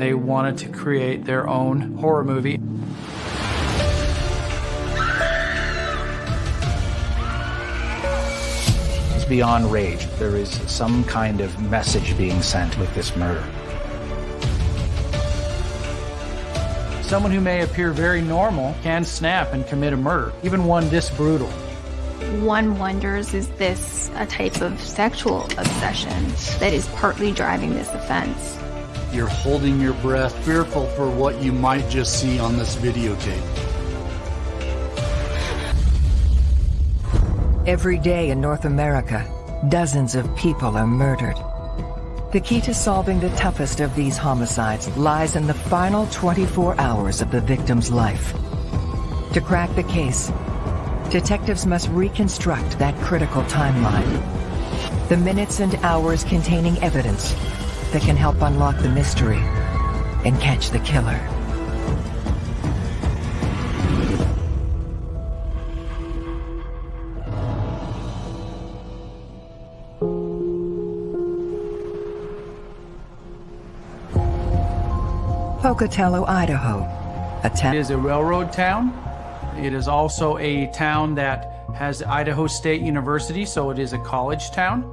They wanted to create their own horror movie. It's beyond rage. There is some kind of message being sent with this murder. Someone who may appear very normal can snap and commit a murder, even one this brutal. One wonders is this a type of sexual obsession that is partly driving this offense? You're holding your breath, fearful for what you might just see on this videotape. Every day in North America, dozens of people are murdered. The key to solving the toughest of these homicides lies in the final 24 hours of the victim's life. To crack the case, detectives must reconstruct that critical timeline. The minutes and hours containing evidence that can help unlock the mystery and catch the killer. Pocatello, Idaho. A town It is a railroad town. It is also a town that has Idaho State University, so it is a college town.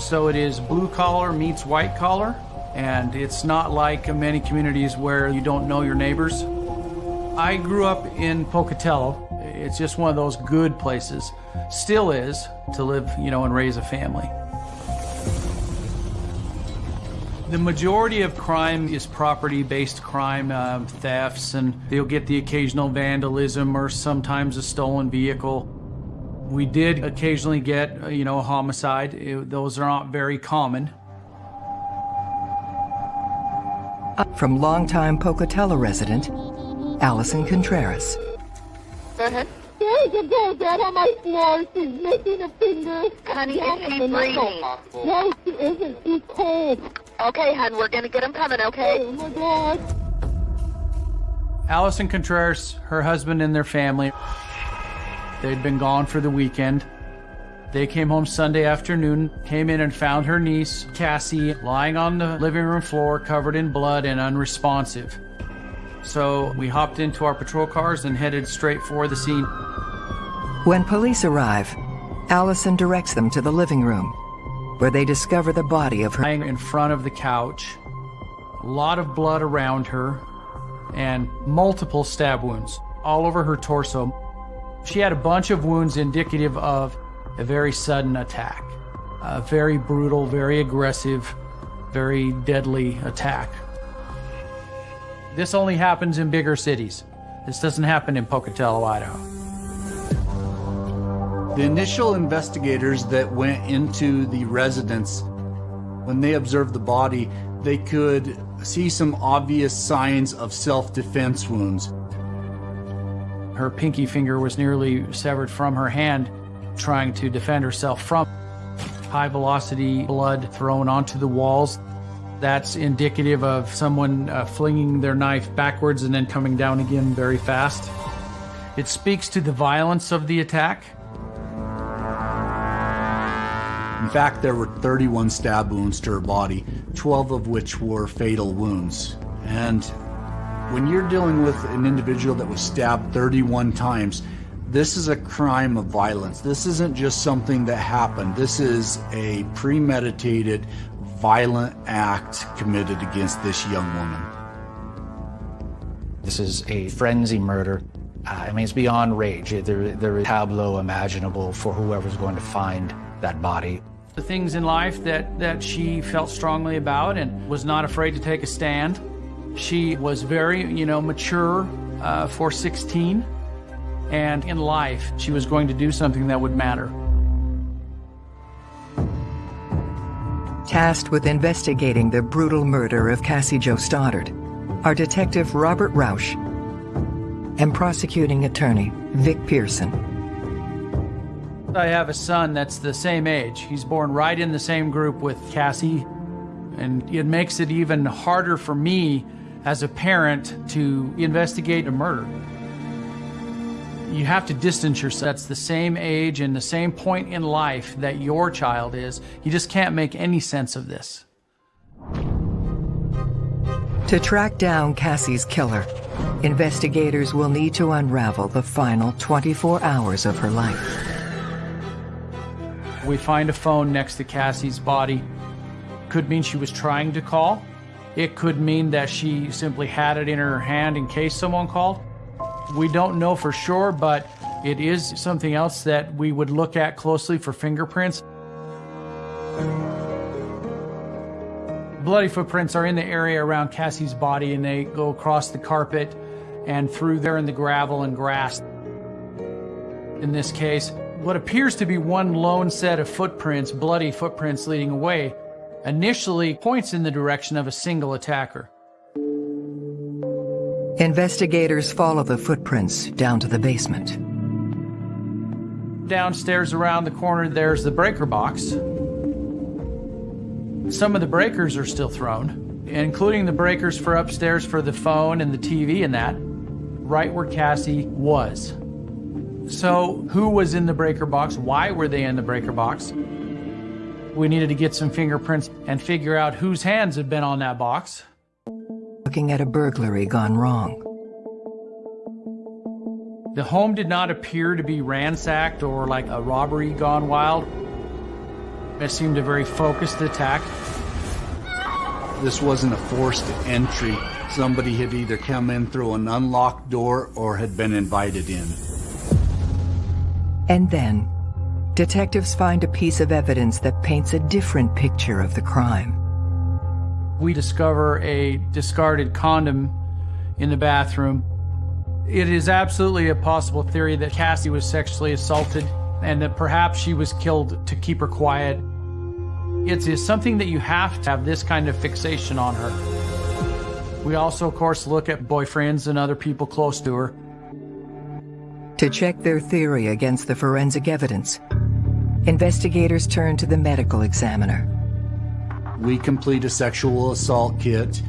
So it is blue collar meets white collar, and it's not like many communities where you don't know your neighbors. I grew up in Pocatello. It's just one of those good places, still is, to live, you know, and raise a family. The majority of crime is property-based crime, um, thefts, and you'll get the occasional vandalism or sometimes a stolen vehicle. We did occasionally get, uh, you know, a homicide. It- those are not very common. from longtime Pocatello resident, Allison Contreras. Go ahead. There's a girl down on my floor. She's missing a finger. Honey, is she in the breathing? No, she isn't. She's cold. Okay, hon, we're gonna get him coming, okay? Oh my God. Allison Contreras, her husband and their family, they'd been gone for the weekend. They came home Sunday afternoon, came in and found her niece, Cassie, lying on the living room floor covered in blood and unresponsive. So we hopped into our patrol cars and headed straight for the scene. When police arrive, Allison directs them to the living room, where they discover the body of her. lying in front of the couch, a lot of blood around her, and multiple stab wounds all over her torso. She had a bunch of wounds indicative of a very sudden attack, a very brutal, very aggressive, very deadly attack. This only happens in bigger cities. This doesn't happen in Pocatello, Idaho. The initial investigators that went into the residence, when they observed the body, they could see some obvious signs of self-defense wounds. Her pinky finger was nearly severed from her hand, trying to defend herself from high velocity blood thrown onto the walls. That's indicative of someone uh, flinging their knife backwards and then coming down again very fast. It speaks to the violence of the attack. In fact, there were 31 stab wounds to her body, 12 of which were fatal wounds. And when you're dealing with an individual that was stabbed 31 times, this is a crime of violence. This isn't just something that happened. This is a premeditated, violent act committed against this young woman. This is a frenzy murder. Uh, I mean, it's beyond rage. There, there is tableau imaginable for whoever's going to find that body. The things in life that, that she felt strongly about and was not afraid to take a stand. She was very, you know, mature uh, for 16. And in life, she was going to do something that would matter. Tasked with investigating the brutal murder of Cassie Jo Stoddard are Detective Robert Rausch and prosecuting attorney Vic Pearson. I have a son that's the same age. He's born right in the same group with Cassie. And it makes it even harder for me as a parent to investigate a murder. You have to distance yourself. That's the same age and the same point in life that your child is. You just can't make any sense of this. To track down Cassie's killer, investigators will need to unravel the final 24 hours of her life. We find a phone next to Cassie's body. Could mean she was trying to call. It could mean that she simply had it in her hand in case someone called. We don't know for sure, but it is something else that we would look at closely for fingerprints. Bloody footprints are in the area around Cassie's body and they go across the carpet and through there in the gravel and grass. In this case, what appears to be one lone set of footprints, bloody footprints leading away, initially points in the direction of a single attacker. Investigators follow the footprints down to the basement. Downstairs around the corner, there's the breaker box. Some of the breakers are still thrown, including the breakers for upstairs for the phone and the TV and that, right where Cassie was. So, who was in the breaker box? Why were they in the breaker box? We needed to get some fingerprints and figure out whose hands had been on that box. Looking at a burglary gone wrong. The home did not appear to be ransacked or like a robbery gone wild. It seemed a very focused attack. This wasn't a forced entry. Somebody had either come in through an unlocked door or had been invited in. And then, detectives find a piece of evidence that paints a different picture of the crime. We discover a discarded condom in the bathroom. It is absolutely a possible theory that Cassie was sexually assaulted and that perhaps she was killed to keep her quiet. It is something that you have to have this kind of fixation on her. We also, of course, look at boyfriends and other people close to her. To check their theory against the forensic evidence, investigators turn to the medical examiner. We complete a sexual assault kit,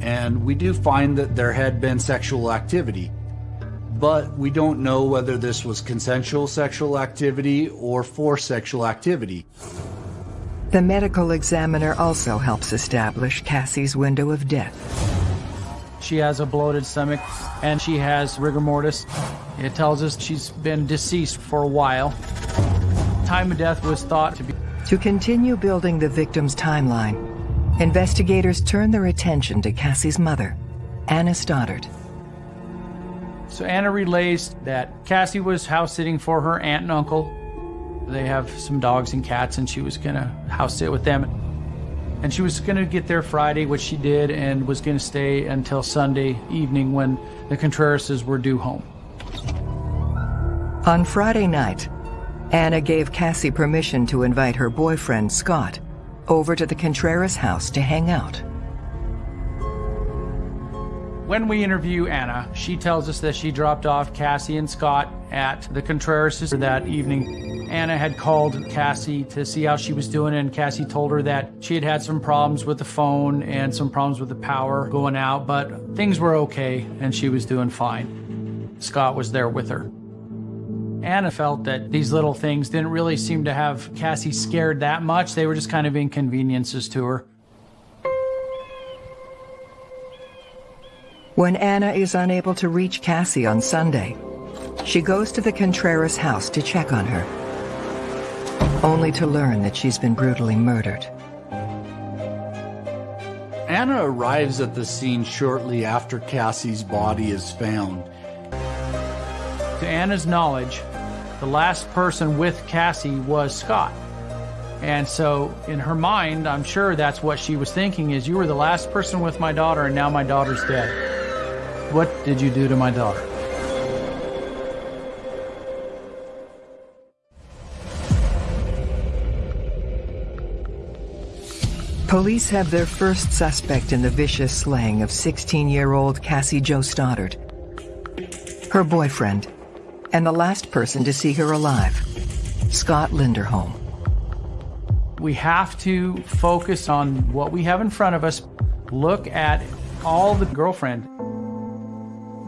and we do find that there had been sexual activity. But we don't know whether this was consensual sexual activity or forced sexual activity. The medical examiner also helps establish Cassie's window of death. She has a bloated stomach and she has rigor mortis. It tells us she's been deceased for a while. Time of death was thought to be. To continue building the victim's timeline, investigators turn their attention to Cassie's mother, Anna Stoddard. So Anna relays that Cassie was house sitting for her aunt and uncle they have some dogs and cats, and she was going to house sit with them. And she was going to get there Friday, which she did, and was going to stay until Sunday evening when the Contrerases were due home. On Friday night, Anna gave Cassie permission to invite her boyfriend, Scott, over to the Contreras house to hang out. When we interview Anna, she tells us that she dropped off Cassie and Scott at the Contrerases that evening. Anna had called Cassie to see how she was doing, and Cassie told her that she had had some problems with the phone and some problems with the power going out, but things were okay and she was doing fine. Scott was there with her. Anna felt that these little things didn't really seem to have Cassie scared that much. They were just kind of inconveniences to her. When Anna is unable to reach Cassie on Sunday, she goes to the Contreras house to check on her, only to learn that she's been brutally murdered. Anna arrives at the scene shortly after Cassie's body is found. To Anna's knowledge, the last person with Cassie was Scott. And so in her mind, I'm sure that's what she was thinking is you were the last person with my daughter and now my daughter's dead. What did you do to my daughter? Police have their first suspect in the vicious slaying of 16-year-old Cassie Jo Stoddard, her boyfriend, and the last person to see her alive, Scott Linderholm. We have to focus on what we have in front of us, look at all the girlfriend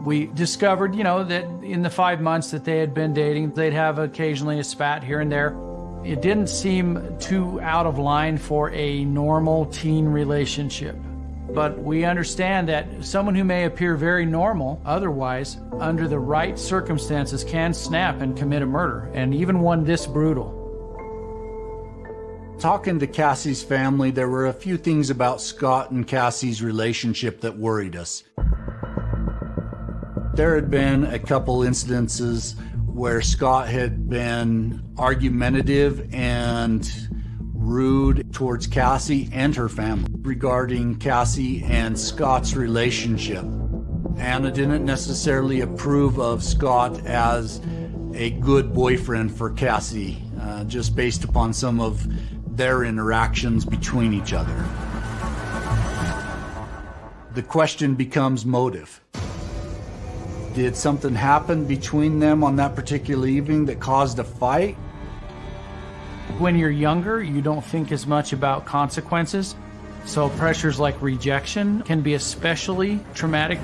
we discovered, you know, that in the five months that they had been dating, they'd have occasionally a spat here and there. It didn't seem too out of line for a normal teen relationship. But we understand that someone who may appear very normal otherwise, under the right circumstances, can snap and commit a murder, and even one this brutal. Talking to Cassie's family, there were a few things about Scott and Cassie's relationship that worried us. There had been a couple incidences where Scott had been argumentative and rude towards Cassie and her family regarding Cassie and Scott's relationship. Anna didn't necessarily approve of Scott as a good boyfriend for Cassie, uh, just based upon some of their interactions between each other. The question becomes motive. Did something happen between them on that particular evening that caused a fight? When you're younger, you don't think as much about consequences. So pressures like rejection can be especially traumatic.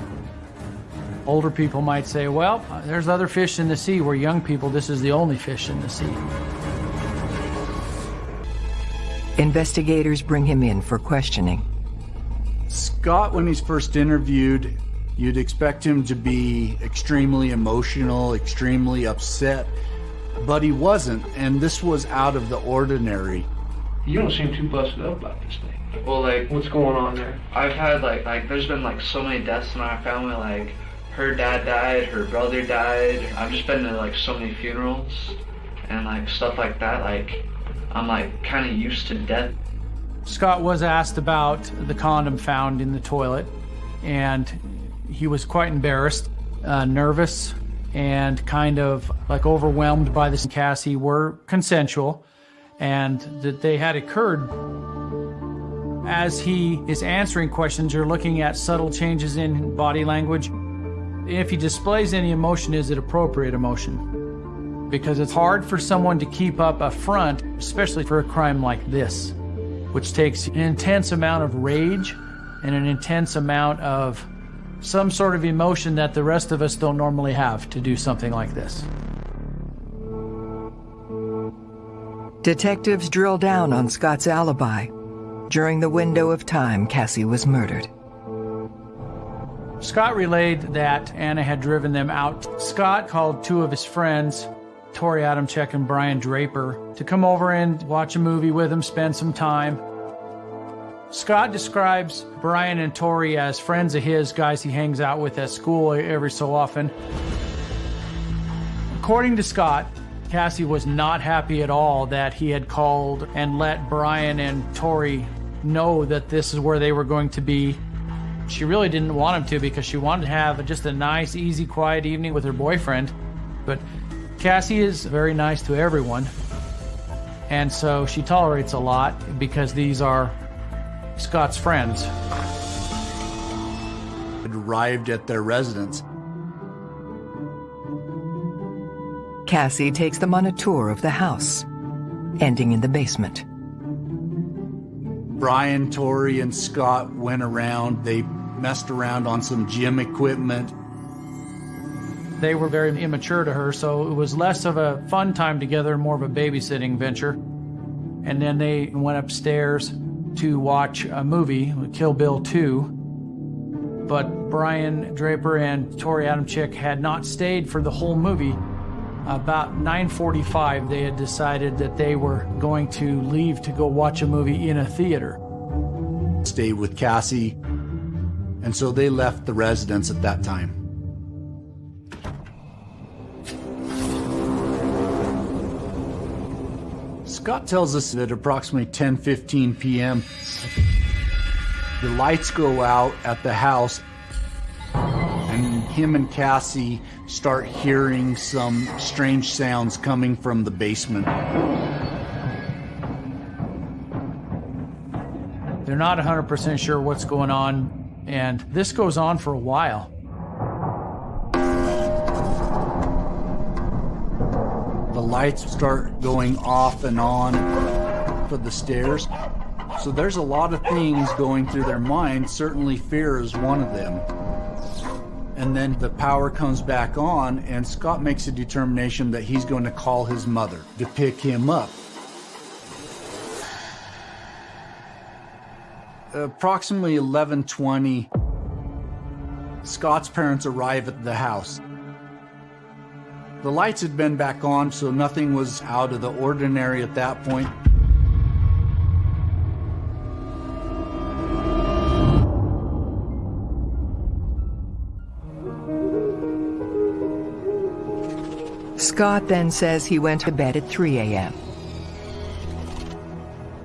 Older people might say, well, there's other fish in the sea, where young people, this is the only fish in the sea. Investigators bring him in for questioning. Scott, when he's first interviewed, you'd expect him to be extremely emotional, extremely upset, but he wasn't, and this was out of the ordinary. You don't seem too busted up about this thing. Well, like, what's going on there? I've had, like, like, there's been, like, so many deaths in our family, like, her dad died, her brother died. I've just been to, like, so many funerals and, like, stuff like that, like, I'm like kind of used to death. Scott was asked about the condom found in the toilet, and he was quite embarrassed, uh, nervous, and kind of like overwhelmed by this. Cassie were consensual, and that they had occurred. As he is answering questions, you're looking at subtle changes in body language. If he displays any emotion, is it appropriate emotion? because it's hard for someone to keep up a front, especially for a crime like this, which takes an intense amount of rage and an intense amount of some sort of emotion that the rest of us don't normally have to do something like this. Detectives drill down on Scott's alibi. During the window of time Cassie was murdered. Scott relayed that Anna had driven them out. Scott called two of his friends Torey Adamcik and Brian Draper to come over and watch a movie with him, spend some time. Scott describes Brian and Torey as friends of his, guys he hangs out with at school every so often. According to Scott, Cassie was not happy at all that he had called and let Brian and Torey know that this is where they were going to be. She really didn't want him to because she wanted to have just a nice, easy, quiet evening with her boyfriend. But Cassie is very nice to everyone, and so she tolerates a lot because these are Scott's friends. had Arrived at their residence. Cassie takes them on a tour of the house, ending in the basement. Brian, Torey, and Scott went around. They messed around on some gym equipment. They were very immature to her, so it was less of a fun time together, more of a babysitting venture. And then they went upstairs to watch a movie, Kill Bill 2. But Brian Draper and Torey Adamcik had not stayed for the whole movie. About 9:45, they had decided that they were going to leave to go watch a movie in a theater. Stayed with Cassie, and so they left the residence at that time. Scott tells us that approximately 10:15 p.m. the lights go out at the house and him and Cassie start hearing some strange sounds coming from the basement. They're not 100% sure what's going on and this goes on for a while. Lights start going off and on for the stairs. So there's a lot of things going through their mind. Certainly fear is one of them. And then the power comes back on and Scott makes a determination that he's going to call his mother to pick him up. approximately 11:20, Scott's parents arrive at the house. The lights had been back on, so nothing was out of the ordinary at that point. Scott then says he went to bed at 3 a.m.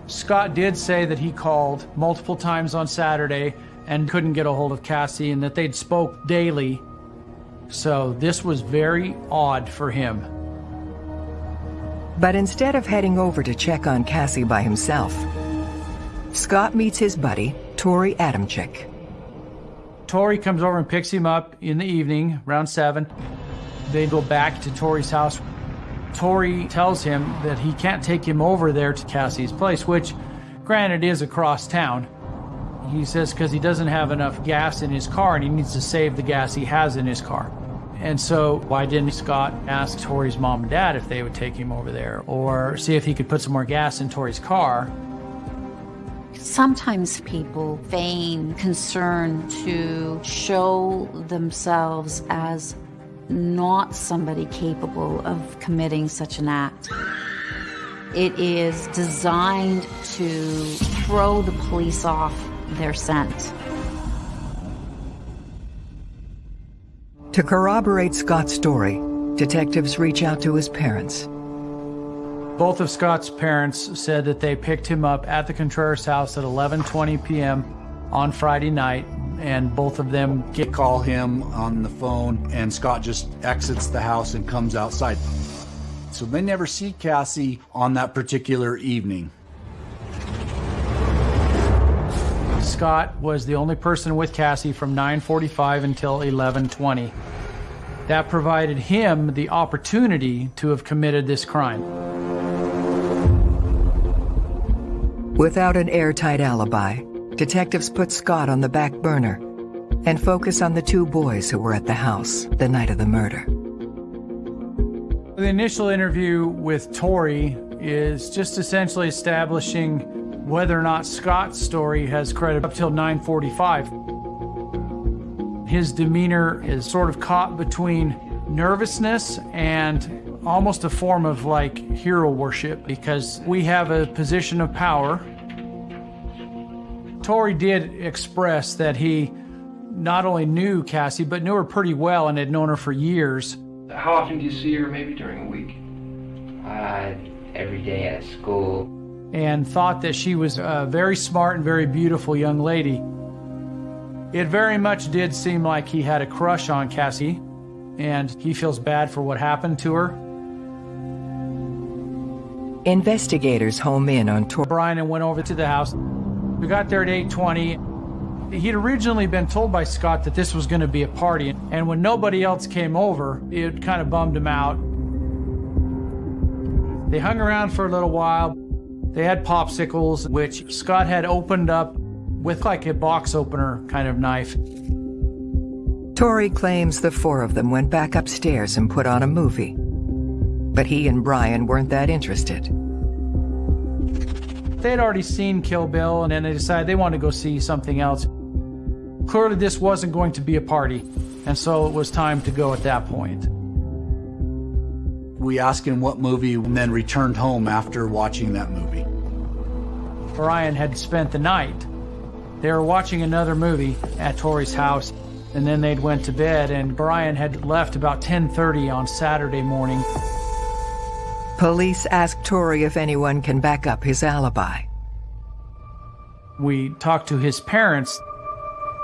Scott did say that he called multiple times on Saturday and couldn't get a hold of Cassie and that they'd spoke daily. So this was very odd for him. But instead of heading over to check on Cassie by himself, Scott meets his buddy, Torey Adamcik. Torey comes over and picks him up in the evening, around 7. They go back to Torey's house. Torey tells him that he can't take him over there to Cassie's place, which, granted, is across town. He says because he doesn't have enough gas in his car and he needs to save the gas he has in his car. And so, why didn't Scott ask Torey's mom and dad if they would take him over there or see if he could put some more gas in Torey's car? Sometimes people feign concern to show themselves as not somebody capable of committing such an act. It is designed to throw the police off their scent. To corroborate Scott's story, detectives reach out to his parents. Both of Scott's parents said that they picked him up at the Contreras house at 11:20 p.m. on Friday night and both of them get call him on the phone and Scott just exits the house and comes outside. So they never see Cassie on that particular evening. Scott was the only person with Cassie from 9:45 until 11:20. That provided him the opportunity to have committed this crime. Without an airtight alibi, detectives put Scott on the back burner and focus on the two boys who were at the house the night of the murder. The initial interview with Torey is just essentially establishing whether or not Scott's story has credit up till 945. His demeanor is sort of caught between nervousness and almost a form of like hero worship because we have a position of power Torey did express that he not only knew Cassie, but knew her pretty well and had known her for years. How often do you see her, maybe during a week? Uh, every day at school. And thought that she was a very smart and very beautiful young lady. It very much did seem like he had a crush on Cassie, and he feels bad for what happened to her. Investigators home in on Torey. Brian and went over to the house. We got there at 8.20. He'd originally been told by Scott that this was going to be a party, and when nobody else came over, it kind of bummed him out. They hung around for a little while. They had popsicles, which Scott had opened up with like a box opener kind of knife. Torey claims the four of them went back upstairs and put on a movie. But he and Brian weren't that interested. They had already seen Kill Bill, and then they decided they wanted to go see something else. Clearly, this wasn't going to be a party, and so it was time to go at that point. We asked him what movie and then returned home after watching that movie. Brian had spent the night. They were watching another movie at Torey's house, and then they'd went to bed, and Brian had left about 10.30 on Saturday morning. Police ask Torey if anyone can back up his alibi. We talked to his parents,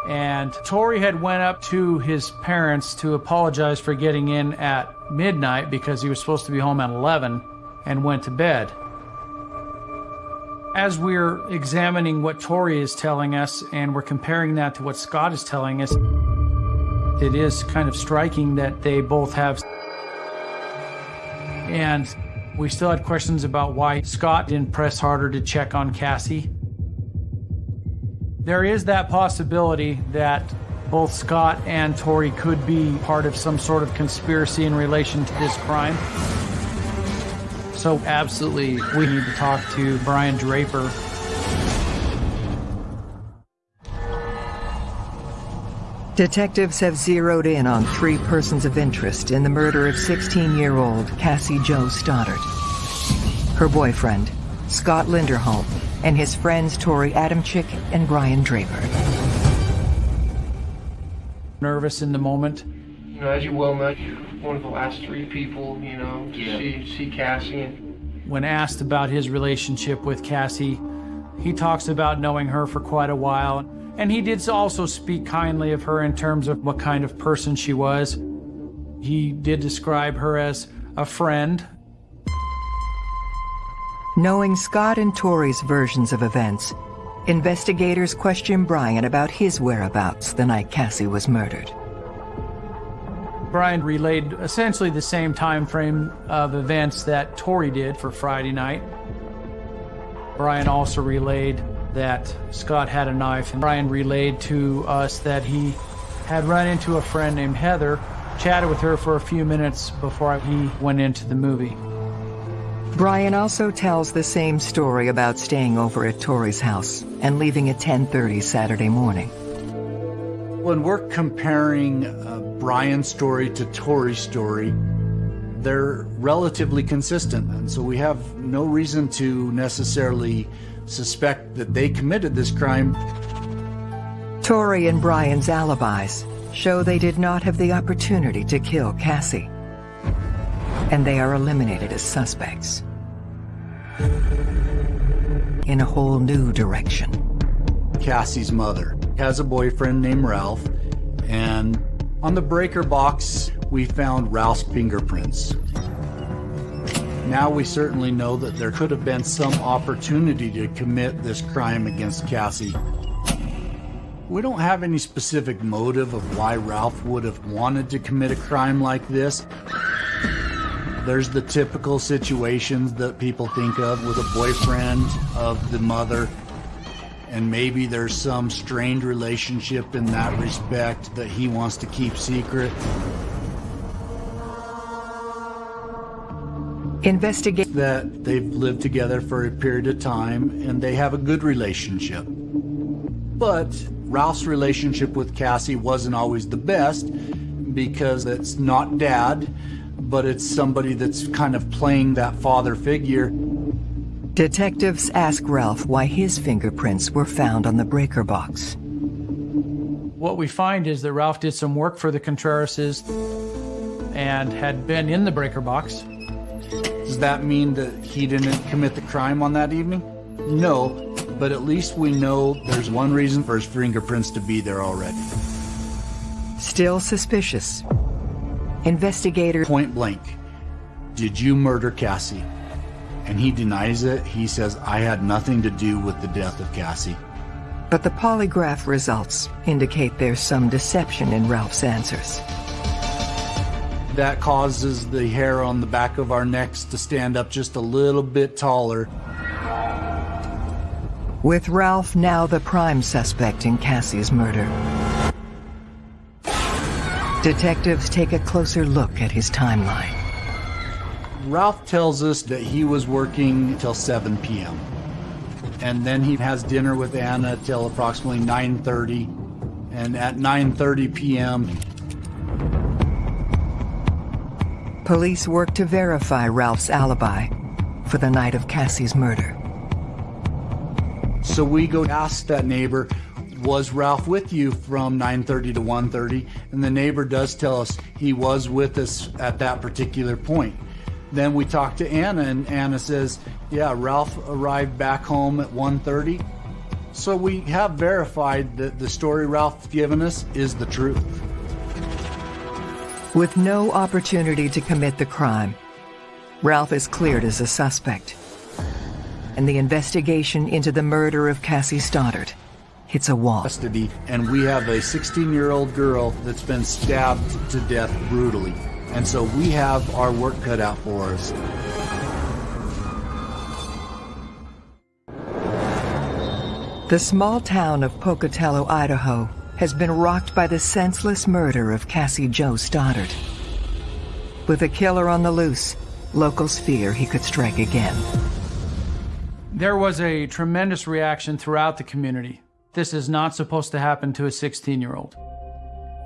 and Torey had went up to his parents to apologize for getting in at midnight because he was supposed to be home at 11 and went to bed. As we're examining what Torey is telling us and we're comparing that to what Scott is telling us, it is kind of striking that they both have. And we still had questions about why Scott didn't press harder to check on Cassie. There is that possibility that both Scott and Torey could be part of some sort of conspiracy in relation to this crime. So, absolutely, we need to talk to Brian Draper Detectives have zeroed in on three persons of interest in the murder of 16-year-old Cassie Jo Stoddard. Her boyfriend, Scott Linderholm, and his friends Torey Adamcik and Brian Draper. Nervous in the moment. You know, as you well know, you're one of the last three people, you know, to Yeah. see, see Cassie. When asked about his relationship with Cassie, he talks about knowing her for quite a while. And he did also speak kindly of her in terms of what kind of person she was. He did describe her as a friend. Knowing Scott and Torey's versions of events, investigators question Brian about his whereabouts the night Cassie was murdered. Brian relayed essentially the same time frame of events that Torey did for Friday night. Brian also relayed that Scott had a knife, and Brian relayed to us that he had run into a friend named Heather, chatted with her for a few minutes before he went into the movie. Brian also tells the same story about staying over at Torey's house and leaving at 10:30 Saturday morning. When we're comparing uh, Brian's story to Torey's story, they're relatively consistent. And so we have no reason to necessarily suspect that they committed this crime. Torey and Brian's alibis show they did not have the opportunity to kill Cassie. And they are eliminated as suspects. In a whole new direction. Cassie's mother has a boyfriend named Ralph, and on the breaker box, we found Ralph's fingerprints. Now we certainly know that there could have been some opportunity to commit this crime against Cassie. We don't have any specific motive of why Ralph would have wanted to commit a crime like this. There's the typical situations that people think of with a boyfriend of the mother, and maybe there's some strained relationship in that respect that he wants to keep secret. Investigate that they've lived together for a period of time and they have a good relationship. But Ralph's relationship with Cassie wasn't always the best because it's not dad, but it's somebody that's kind of playing that father figure. Detectives ask Ralph why his fingerprints were found on the breaker box. What we find is that Ralph did some work for the Contrerases and had been in the breaker box. Does that mean that he didn't commit the crime on that evening? No, but at least we know there's one reason for his fingerprints to be there already. Still suspicious. Investigator point blank, did you murder Cassie? And he denies it. He says, I had nothing to do with the death of Cassie. But the polygraph results indicate there's some deception in Ralph's answers. That causes the hair on the back of our necks to stand up just a little bit taller. With Ralph now the prime suspect in Cassie's murder. Detectives take a closer look at his timeline. Ralph tells us that he was working till 7 p.m. And then he has dinner with Anna till approximately 9.30. And at 9.30 p.m., Police work to verify Ralph's alibi for the night of Cassie's murder. So we go ask that neighbor, was Ralph with you from 9.30 to 1.30? And the neighbor does tell us he was with us at that particular point. Then we talk to Anna and Anna says, yeah, Ralph arrived back home at 1.30. So we have verified that the story Ralph's given us is the truth. With no opportunity to commit the crime, Ralph is cleared as a suspect. And the investigation into the murder of Cassie Stoddard hits a wall. Custody, and we have a 16-year-old girl that's been stabbed to death brutally. And so we have our work cut out for us. The small town of Pocatello, Idaho, has been rocked by the senseless murder of Cassie Jo Stoddard. With a killer on the loose, locals fear he could strike again. There was a tremendous reaction throughout the community. This is not supposed to happen to a 16 year old.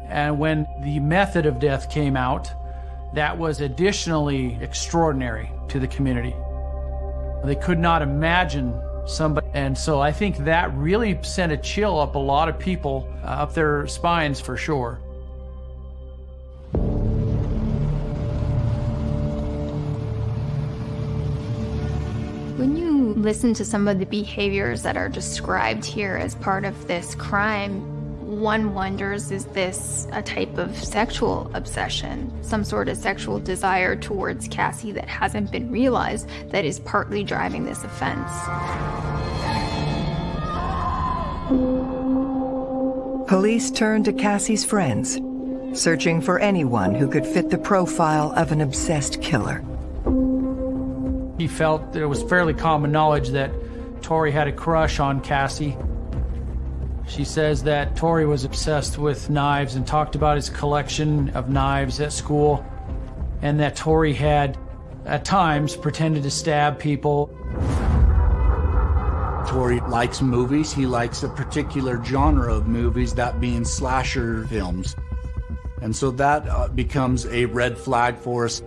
And when the method of death came out, that was additionally extraordinary to the community. They could not imagine somebody, and so I think that really sent a chill up a lot of people, uh, up their spines for sure. When you listen to some of the behaviors that are described here as part of this crime, one wonders is this a type of sexual obsession, some sort of sexual desire towards Cassie that hasn't been realized that is partly driving this offense? Police turn to Cassie's friends, searching for anyone who could fit the profile of an obsessed killer. He felt that it was fairly common knowledge that Torey had a crush on Cassie. She says that Torey was obsessed with knives and talked about his collection of knives at school, and that Torey had, at times, pretended to stab people. Torey likes movies. He likes a particular genre of movies, that being slasher films. And so that uh, becomes a red flag for us.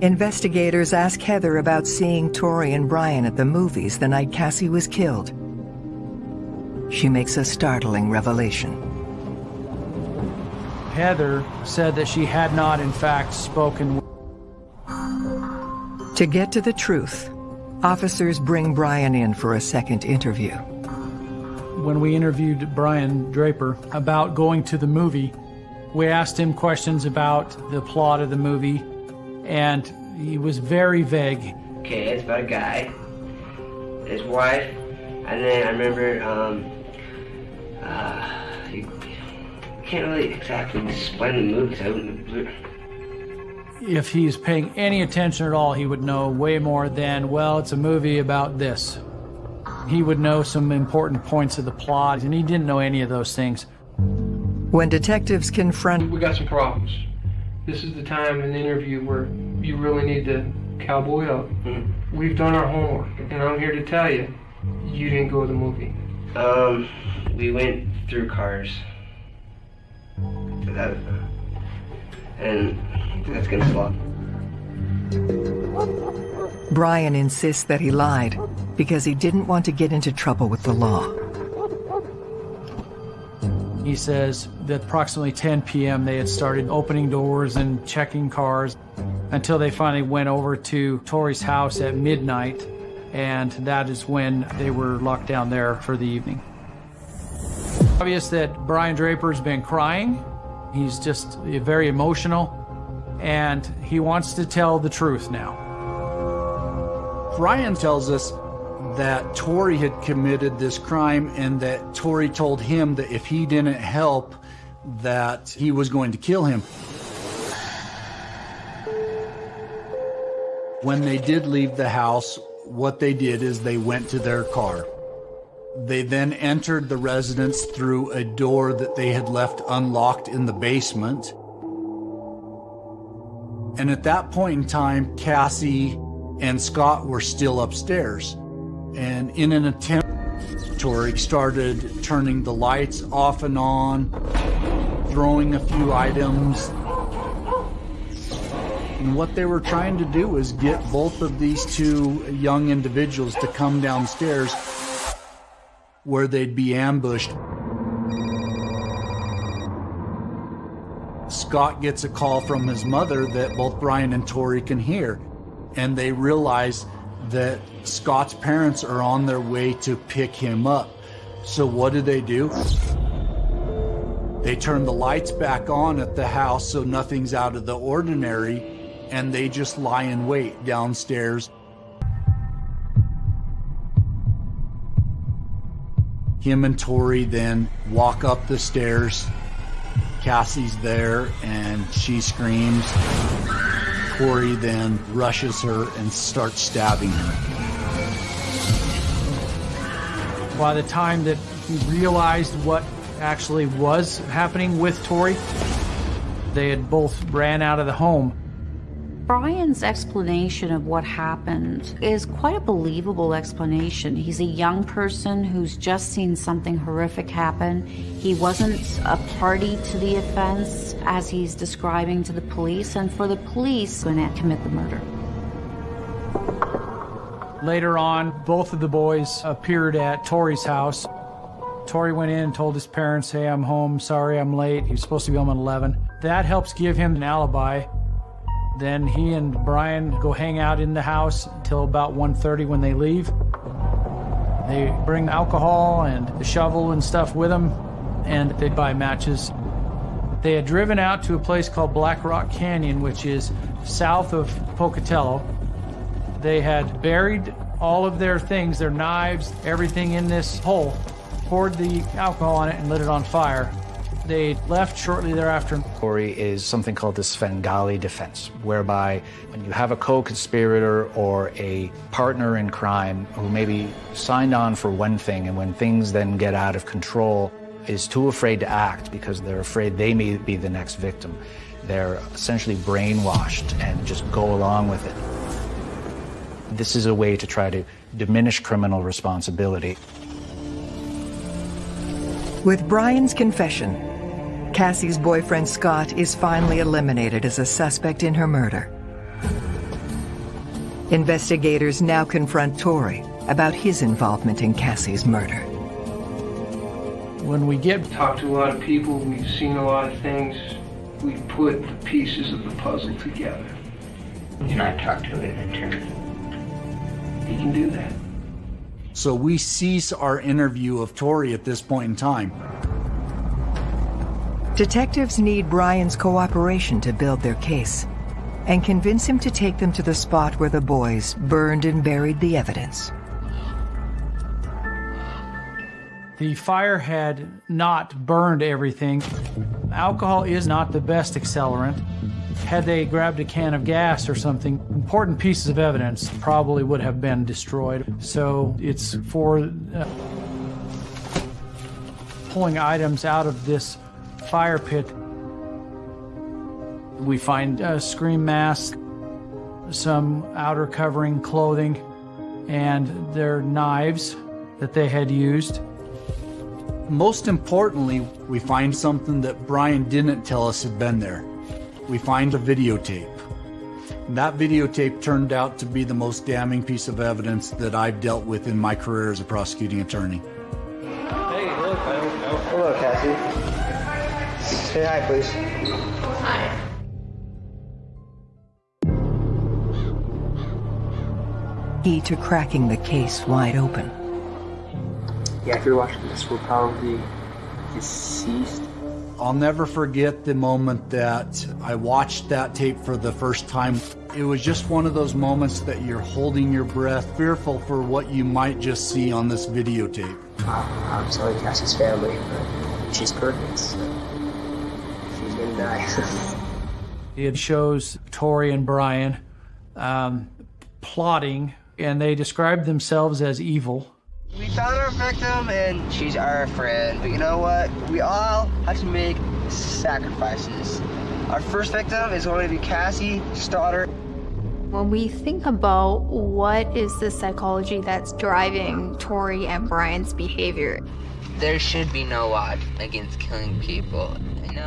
Investigators ask Heather about seeing Torey and Brian at the movies the night Cassie was killed. She makes a startling revelation. Heather said that she had not, in fact, spoken. To get to the truth, officers bring Brian in for a second interview. When we interviewed Brian Draper about going to the movie, we asked him questions about the plot of the movie, and he was very vague. Okay, it's about a guy, his wife, and then I remember, um, uh, you can't really exactly explain the movie. 'cause I wouldn't- If he's paying any attention at all, he would know way more than, well, it's a movie about this. He would know some important points of the plot, and he didn't know any of those things. When detectives confront We got some problems. This is the time in the interview where you really need to cowboy up. We've done our homework, and I'm here to tell you, you didn't go to the movie. Um, we went through cars. That, and that's against the law. Brian insists that he lied because he didn't want to get into trouble with the law. He says that approximately 10 p.m. they had started opening doors and checking cars until they finally went over to Torey's house at midnight, and that is when they were locked down there for the evening. Obvious that Brian Draper's been crying. He's just uh, very emotional, and he wants to tell the truth now. Brian tells us that Torey had committed this crime and that Torey told him that if he didn't help, that he was going to kill him. When they did leave the house, what they did is they went to their car. They then entered the residence through a door that they had left unlocked in the basement. And at that point in time, Cassie and Scott were still upstairs. And in an attempt, Torey started turning the lights off and on, throwing a few items. And what they were trying to do was get both of these two young individuals to come downstairs where they'd be ambushed. Scott gets a call from his mother that both Brian and Torey can hear, and they realize that Scott's parents are on their way to pick him up. So what do they do? They turn the lights back on at the house so nothing's out of the ordinary, and they just lie in wait downstairs. Him and Torey then walk up the stairs. Cassie's there and she screams. Torey then rushes her and starts stabbing her. By the time that he realized what actually was happening with Torey, they had both ran out of the home. Brian's explanation of what happened is quite a believable explanation. He's a young person who's just seen something horrific happen. He wasn't a party to the offense as he's describing to the police, and for the police, going to commit the murder. Later on, both of the boys appeared at Torey's house. Torey went in and told his parents, hey, I'm home, sorry I'm late. He was supposed to be home at 11. That helps give him an alibi. Then he and Brian go hang out in the house until about 1.30 when they leave. They bring alcohol and the shovel and stuff with them, and they buy matches. They had driven out to a place called Black Rock Canyon, which is south of Pocatello. They had buried all of their things, their knives, everything in this hole, poured the alcohol on it, and lit it on fire. They left shortly thereafter. Corey is something called the Svengali defense, whereby when you have a co-conspirator or a partner in crime who maybe signed on for one thing and when things then get out of control is too afraid to act because they're afraid they may be the next victim. They're essentially brainwashed and just go along with it. This is a way to try to diminish criminal responsibility. With Brian's confession, Cassie's boyfriend Scott is finally eliminated as a suspect in her murder. Investigators now confront Torey about his involvement in Cassie's murder. When we get talked to a lot of people, we've seen a lot of things. We put the pieces of the puzzle together. You Can I talk to an attorney? He can do that. So we cease our interview of Torey at this point in time. Detectives need Brian's cooperation to build their case and convince him to take them to the spot where the boys burned and buried the evidence. The fire had not burned everything. Alcohol is not the best accelerant. Had they grabbed a can of gas or something, important pieces of evidence probably would have been destroyed. So it's for uh, pulling items out of this fire pit. We find a scream mask, some outer covering clothing, and their knives that they had used. Most importantly, we find something that Brian didn't tell us had been there. We find a videotape. And that videotape turned out to be the most damning piece of evidence that I've dealt with in my career as a prosecuting attorney. Hey, look, hello, Cassie. Say hi, please. Hi. Key to cracking the case wide open. Yeah, if you're watching this, we're probably deceased. I'll never forget the moment that I watched that tape for the first time. It was just one of those moments that you're holding your breath, fearful for what you might just see on this videotape. Uh, I'm sorry, Cassie's family, but she's perfect. So she's gonna die. it shows Torey and Brian um, plotting, and they describe themselves as evil. We found our victim and she's our friend. But you know what? We all have to make sacrifices. Our first victim is going to be Cassie, Stoddard. When we think about what is the psychology that's driving Torey and Brian's behavior, there should be no law against killing people.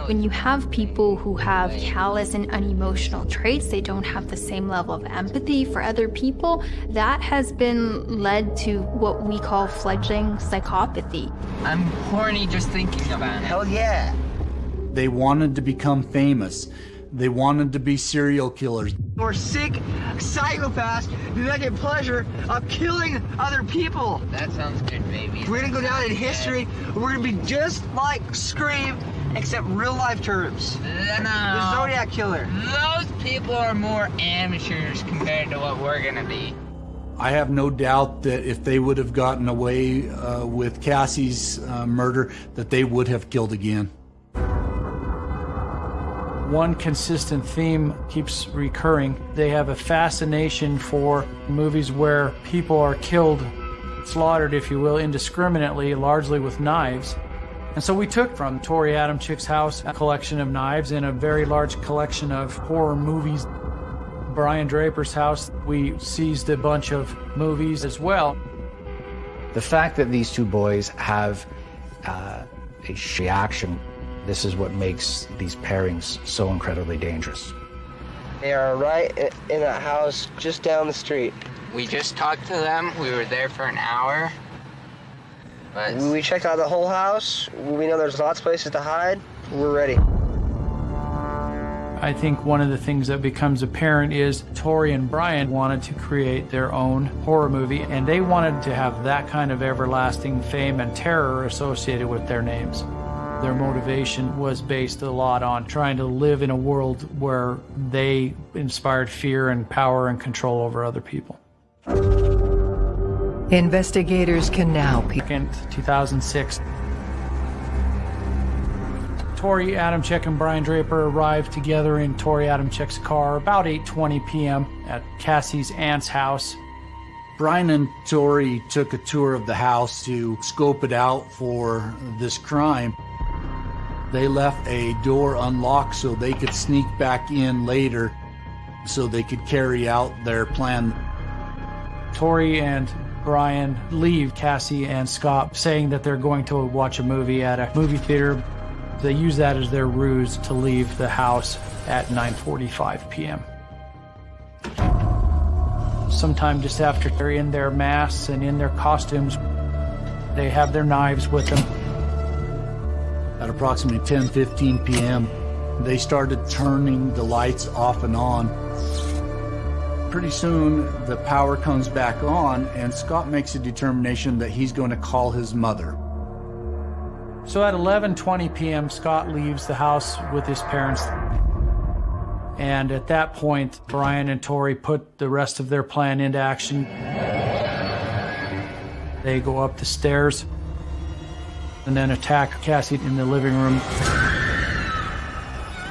When you have people who have callous and unemotional traits, they don't have the same level of empathy for other people, that has been led to what we call fledgling psychopathy. I'm horny just thinking about it. Hell yeah. They wanted to become famous. They wanted to be serial killers. We're sick psychopaths that get pleasure of killing other people. That sounds good, baby. We're gonna go down in history. We're gonna be just like Scream, except real life terms. No. The Zodiac Killer. Those people are more amateurs compared to what we're gonna be. I have no doubt that if they would have gotten away uh, with Cassie's uh, murder, that they would have killed again. One consistent theme keeps recurring. They have a fascination for movies where people are killed, slaughtered, if you will, indiscriminately, largely with knives. And so we took from Torey Adamcik's house a collection of knives and a very large collection of horror movies. Brian Draper's house, we seized a bunch of movies as well. The fact that these two boys have uh, a reaction, this is what makes these pairings so incredibly dangerous. They are right in that house just down the street. We just talked to them. We were there for an hour. But We checked out the whole house. We know there's lots of places to hide. We're ready. I think one of the things that becomes apparent is Torey and Brian wanted to create their own horror movie, and they wanted to have that kind of everlasting fame and terror associated with their names. Their motivation was based a lot on trying to live in a world where they inspired fear and power and control over other people. Investigators can now peek. 2006. Torey Adamcik and Brian Draper arrived together in Torey Adamcik's car about 8:20 p.m. at Cassie's aunt's house. Brian and Torey took a tour of the house to scope it out for this crime. They left a door unlocked so they could sneak back in later so they could carry out their plan. Torey and Brian leave Cassie and Scott saying that they're going to watch a movie at a movie theater. They use that as their ruse to leave the house at 9:45 p.m. Sometime just after they're in their masks and in their costumes, they have their knives with them. At approximately 10:15 p.m., they started turning the lights off and on. Pretty soon, the power comes back on, and Scott makes a determination that he's going to call his mother. So at 11:20 p.m., Scott leaves the house with his parents. And at that point, Brian and Torey put the rest of their plan into action. They go up the stairs and then attack Cassie in the living room.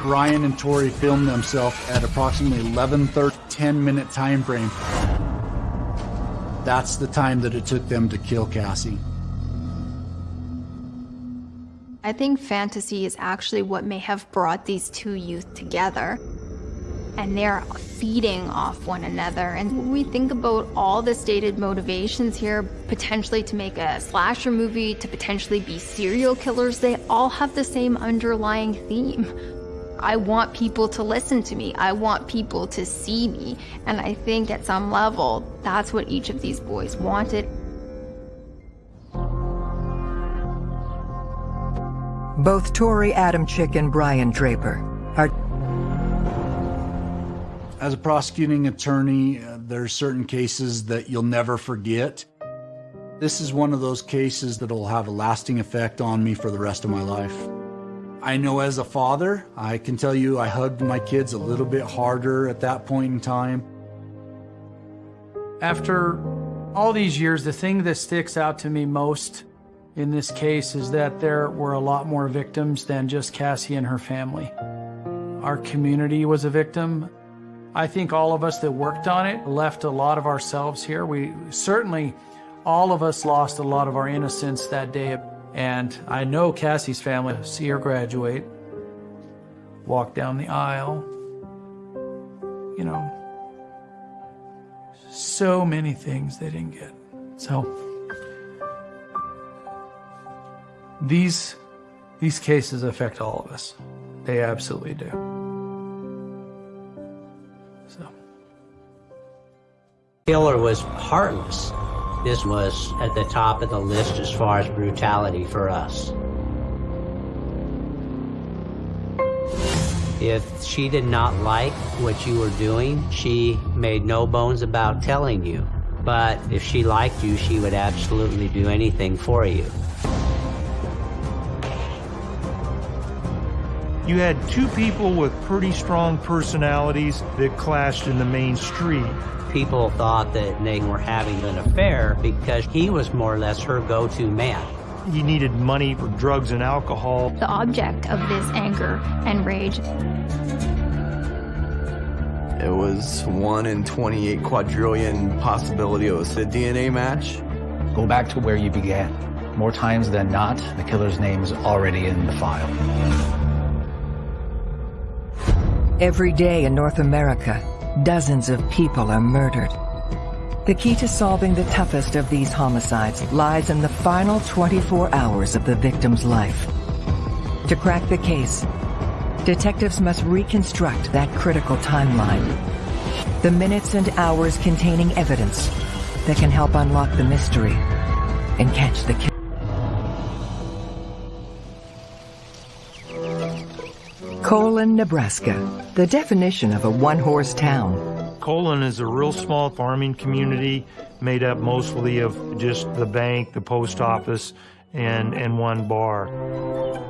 Ryan and Torey filmed themselves at approximately 11:30, 10 minute time frame. That's the time that it took them to kill Cassie. I think fantasy is actually what may have brought these two youth together. And they're feeding off one another. And we think about all the stated motivations here, potentially to make a slasher movie, to potentially be serial killers, they all have the same underlying theme. I want people to listen to me. I want people to see me. And I think at some level, that's what each of these boys wanted. Both Torey Adamcik and Brian Draper are As a prosecuting attorney, uh, are certain cases that you'll never forget. This is one of those cases that'll have a lasting effect on me for the rest of my life. I know as a father, I can tell you I hugged my kids a little bit harder at that point in time. After all these years, the thing that sticks out to me most in this case is that there were a lot more victims than just Cassie and her family. Our community was a victim. I think all of us that worked on it left a lot of ourselves here. We certainly, all of us lost a lot of our innocence that day. And I know Cassie's family, see her graduate, walk down the aisle, you know, so many things they didn't get. So these these cases affect all of us. They absolutely do. So Killer was heartless. This was at the top of the list as far as brutality for us. If she did not like what you were doing, she made no bones about telling you. But if she liked you, she would absolutely do anything for you. You had two people with pretty strong personalities that clashed in the main street. People thought that they were having an affair because he was more or less her go-to man. He needed money for drugs and alcohol. The object of this anger and rage. It was 1 in 28 quadrillion possibility it was a DNA match. Go back to where you began. More times than not, the killer's name's already in the file. Every day in North America, dozens of people are murdered. The key to solving the toughest of these homicides lies in the final 24 hours of the victim's life. To crack the case, detectives must reconstruct that critical timeline. The minutes and hours containing evidence that can help unlock the mystery and catch the killer. Colon, Nebraska, the definition of a one-horse town. Colon is a real small farming community made up mostly of just the bank, the post office, and, and one bar.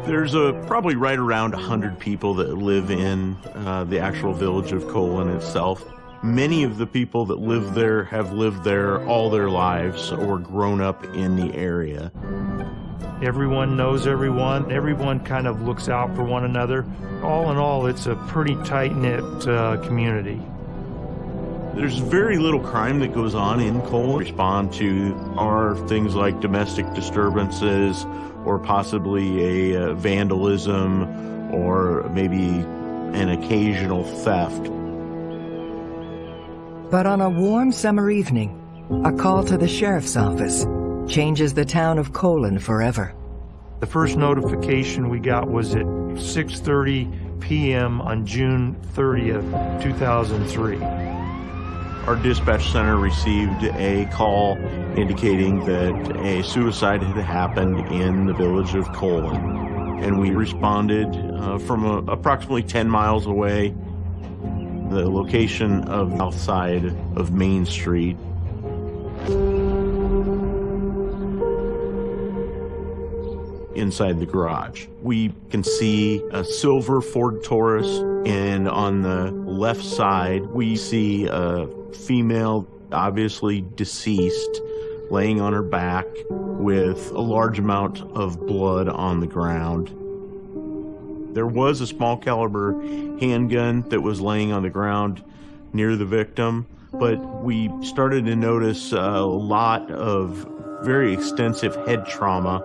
There's a probably right around 100 people that live in uh, the actual village of Colon itself. Many of the people that live there have lived there all their lives or grown up in the area. Everyone knows everyone. Everyone kind of looks out for one another. All in all, it's a pretty tight-knit uh, community. There's very little crime that goes on in Cole. Respond to are things like domestic disturbances or possibly a uh, vandalism or maybe an occasional theft. But on a warm summer evening, a call to the sheriff's office changes the town of Colon forever. The first notification we got was at 6.30 p.m. on June 30th, 2003. Our dispatch center received a call indicating that a suicide had happened in the village of Colon. And we responded uh, from a, approximately 10 miles away, the location of the south side of Main Street. Inside the garage. We can see a silver Ford Taurus, and on the left side, we see a female, obviously deceased, laying on her back with a large amount of blood on the ground. There was a small caliber handgun that was laying on the ground near the victim, but we started to notice a lot of very extensive head trauma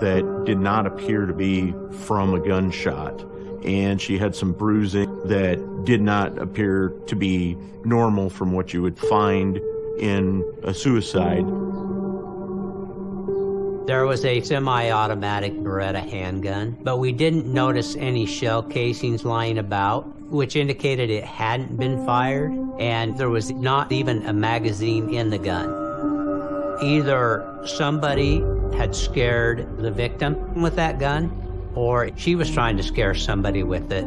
that did not appear to be from a gunshot. And she had some bruising that did not appear to be normal from what you would find in a suicide. There was a semi-automatic Beretta handgun, but we didn't notice any shell casings lying about, which indicated it hadn't been fired, and there was not even a magazine in the gun. Either somebody had scared the victim with that gun, or she was trying to scare somebody with it.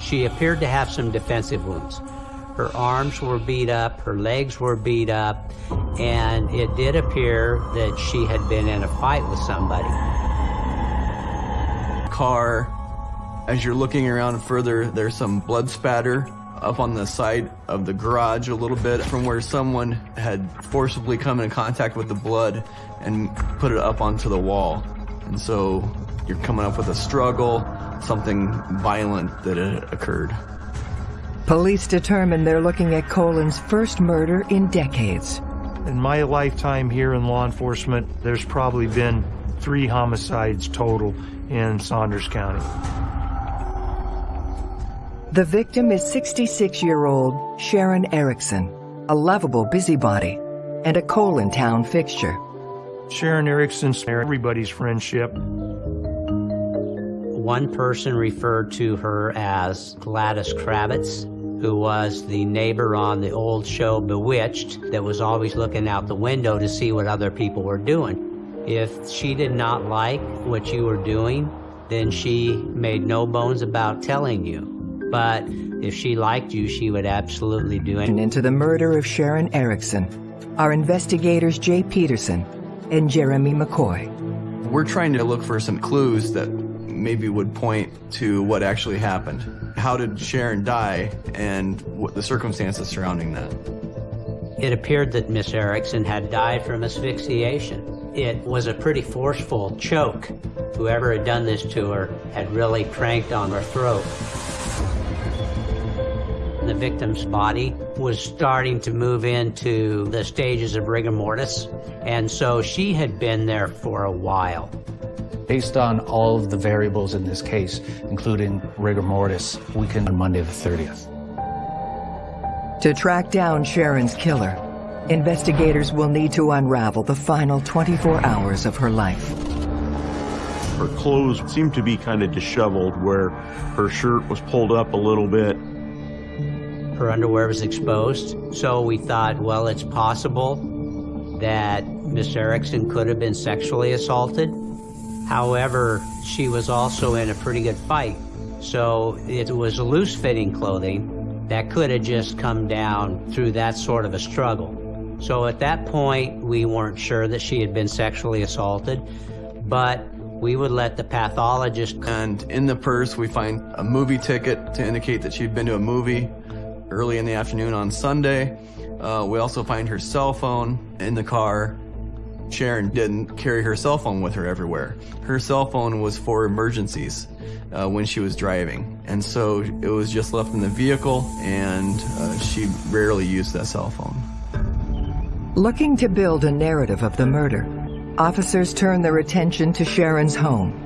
She appeared to have some defensive wounds. Her arms were beat up, her legs were beat up, and it did appear that she had been in a fight with somebody. Car, as you're looking around further, there's some blood spatter up on the side of the garage a little bit from where someone had forcibly come in contact with the blood and put it up onto the wall. And so you're coming up with a struggle, something violent that had occurred. Police determine they're looking at Colon's first murder in decades. In my lifetime here in law enforcement, there's probably been three homicides total in Saunders County. The victim is 66-year-old Sharon Erickson, a lovable busybody and a Colon town fixture. Sharon Erickson's everybody's friendship. One person referred to her as Gladys Kravitz, who was the neighbor on the old show Bewitched that was always looking out the window to see what other people were doing. If she did not like what you were doing, then she made no bones about telling you. But if she liked you, she would absolutely do it. Into the murder of Sharon Erickson our investigators Jay Peterson and Jeremy McCoy. We're trying to look for some clues that maybe would point to what actually happened. How did Sharon die and what the circumstances surrounding that? It appeared that Miss Erickson had died from asphyxiation. It was a pretty forceful choke. Whoever had done this to her had really cranked on her throat the victim's body was starting to move into the stages of rigor mortis, and so she had been there for a while. Based on all of the variables in this case, including rigor mortis, we can on Monday the 30th. To track down Sharon's killer, investigators will need to unravel the final 24 hours of her life. Her clothes seemed to be kind of disheveled where her shirt was pulled up a little bit. Her underwear was exposed, so we thought, well, it's possible that Miss Erickson could have been sexually assaulted. However, she was also in a pretty good fight, so it was loose-fitting clothing that could have just come down through that sort of a struggle. So at that point, we weren't sure that she had been sexually assaulted, but we would let the pathologist. And in the purse, we find a movie ticket to indicate that she'd been to a movie early in the afternoon on Sunday. Uh, we also find her cell phone in the car. Sharon didn't carry her cell phone with her everywhere. Her cell phone was for emergencies uh, when she was driving. And so it was just left in the vehicle and uh, she rarely used that cell phone. Looking to build a narrative of the murder, officers turn their attention to Sharon's home.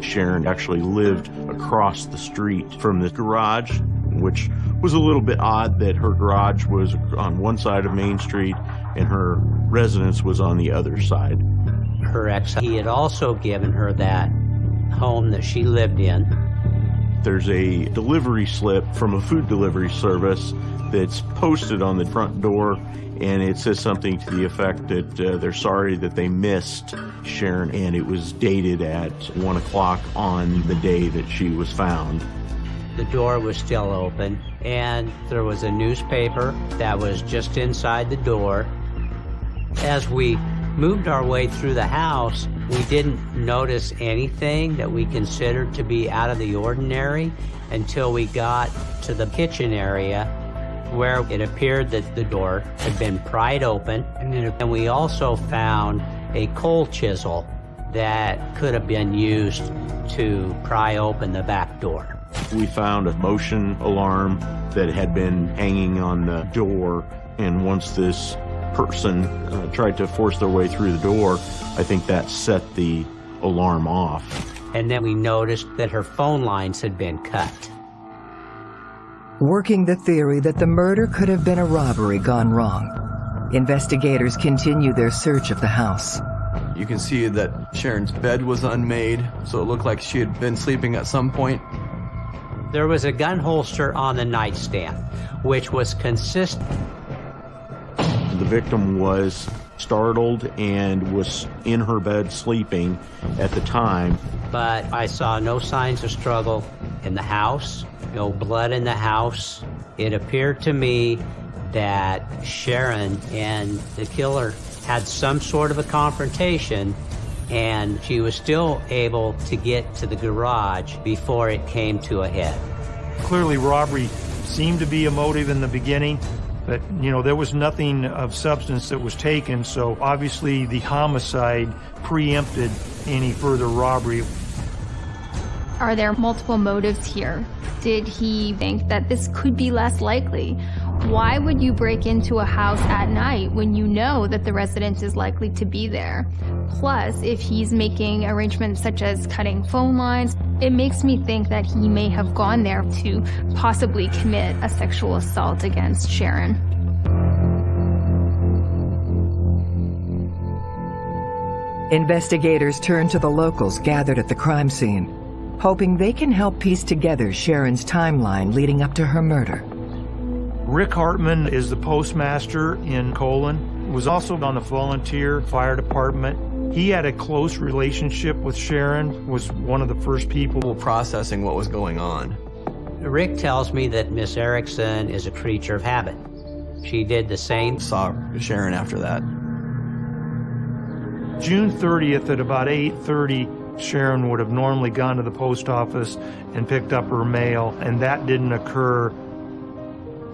Sharon actually lived across the street from the garage, which was a little bit odd that her garage was on one side of Main Street and her residence was on the other side. Her ex, he had also given her that home that she lived in. There's a delivery slip from a food delivery service that's posted on the front door and it says something to the effect that uh, they're sorry that they missed Sharon, and it was dated at 1 o'clock on the day that she was found. The door was still open, and there was a newspaper that was just inside the door. As we moved our way through the house, we didn't notice anything that we considered to be out of the ordinary until we got to the kitchen area where it appeared that the door had been pried open, and we also found a coal chisel that could have been used to pry open the back door. We found a motion alarm that had been hanging on the door, and once this person uh, tried to force their way through the door, I think that set the alarm off. And then we noticed that her phone lines had been cut working the theory that the murder could have been a robbery gone wrong. Investigators continue their search of the house. You can see that Sharon's bed was unmade, so it looked like she had been sleeping at some point. There was a gun holster on the nightstand, which was consistent. The victim was startled and was in her bed sleeping at the time. But I saw no signs of struggle in the house, no blood in the house. It appeared to me that Sharon and the killer had some sort of a confrontation and she was still able to get to the garage before it came to a head. Clearly robbery seemed to be a motive in the beginning, but you know there was nothing of substance that was taken so obviously the homicide preempted any further robbery. Are there multiple motives here? Did he think that this could be less likely why would you break into a house at night when you know that the resident is likely to be there plus if he's making arrangements such as cutting phone lines it makes me think that he may have gone there to possibly commit a sexual assault against Sharon. Investigators turn to the locals gathered at the crime scene, hoping they can help piece together Sharon's timeline leading up to her murder. Rick Hartman is the postmaster in Colon, was also on the volunteer fire department he had a close relationship with Sharon, was one of the first people processing what was going on. Rick tells me that Miss Erickson is a creature of habit. She did the same. Saw Sharon after that. June 30th at about 8.30, Sharon would have normally gone to the post office and picked up her mail, and that didn't occur.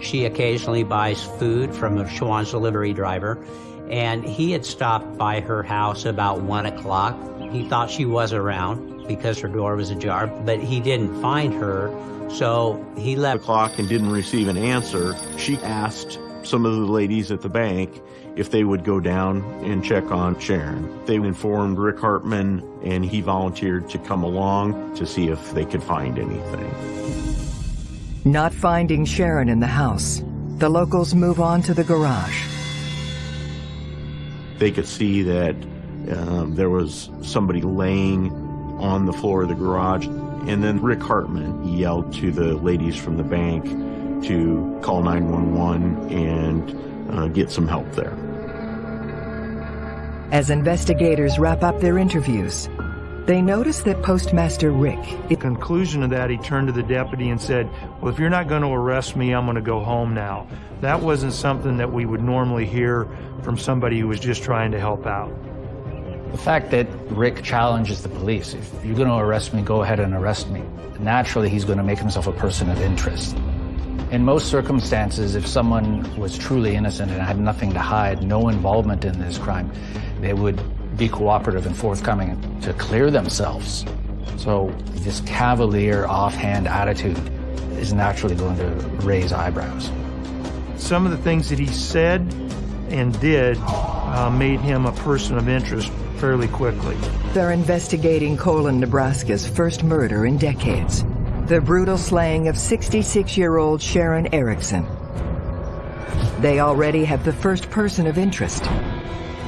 She occasionally buys food from a Schwan's delivery driver, and he had stopped by her house about one o'clock. He thought she was around because her door was ajar, but he didn't find her, so he left. The clock and didn't receive an answer. She asked some of the ladies at the bank if they would go down and check on Sharon. They informed Rick Hartman, and he volunteered to come along to see if they could find anything. Not finding Sharon in the house, The locals move on to the garage. They could see that um, there was somebody laying on the floor of the garage. And then Rick Hartman yelled to the ladies from the bank to call 911 and uh, get some help there. As investigators wrap up their interviews, they notice that Postmaster Rick... The conclusion of that, he turned to the deputy and said, well, if you're not going to arrest me, I'm going to go home now. That wasn't something that we would normally hear from somebody who was just trying to help out. The fact that Rick challenges the police, if you're going to arrest me, go ahead and arrest me. Naturally, he's going to make himself a person of interest. In most circumstances, if someone was truly innocent and had nothing to hide, no involvement in this crime, they would be cooperative and forthcoming to clear themselves. So this cavalier, offhand attitude is naturally going to raise eyebrows. Some of the things that he said and did uh, made him a person of interest fairly quickly. They're investigating Colon, Nebraska's first murder in decades. The brutal slaying of 66-year-old Sharon Erickson. They already have the first person of interest,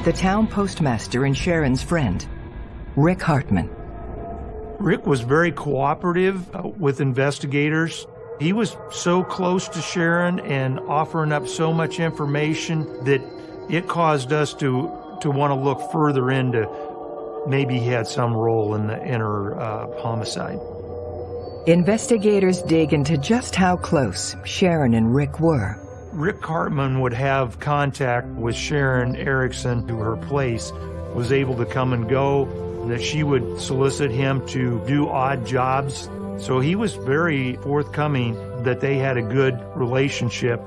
the town postmaster and Sharon's friend, Rick Hartman. Rick was very cooperative uh, with investigators. He was so close to Sharon and offering up so much information that it caused us to to want to look further into maybe he had some role in the in her uh, homicide. Investigators dig into just how close Sharon and Rick were. Rick Hartman would have contact with Sharon Erickson to her place, was able to come and go, that she would solicit him to do odd jobs. So he was very forthcoming that they had a good relationship,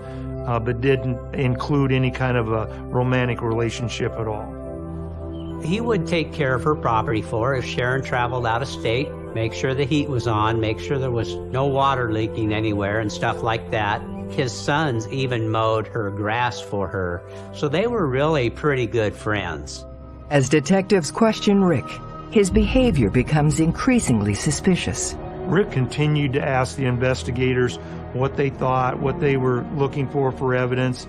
uh, but didn't include any kind of a romantic relationship at all. He would take care of her property for her if Sharon traveled out of state, make sure the heat was on, make sure there was no water leaking anywhere and stuff like that. His sons even mowed her grass for her, so they were really pretty good friends. As detectives question Rick, his behavior becomes increasingly suspicious. Rick continued to ask the investigators what they thought, what they were looking for for evidence,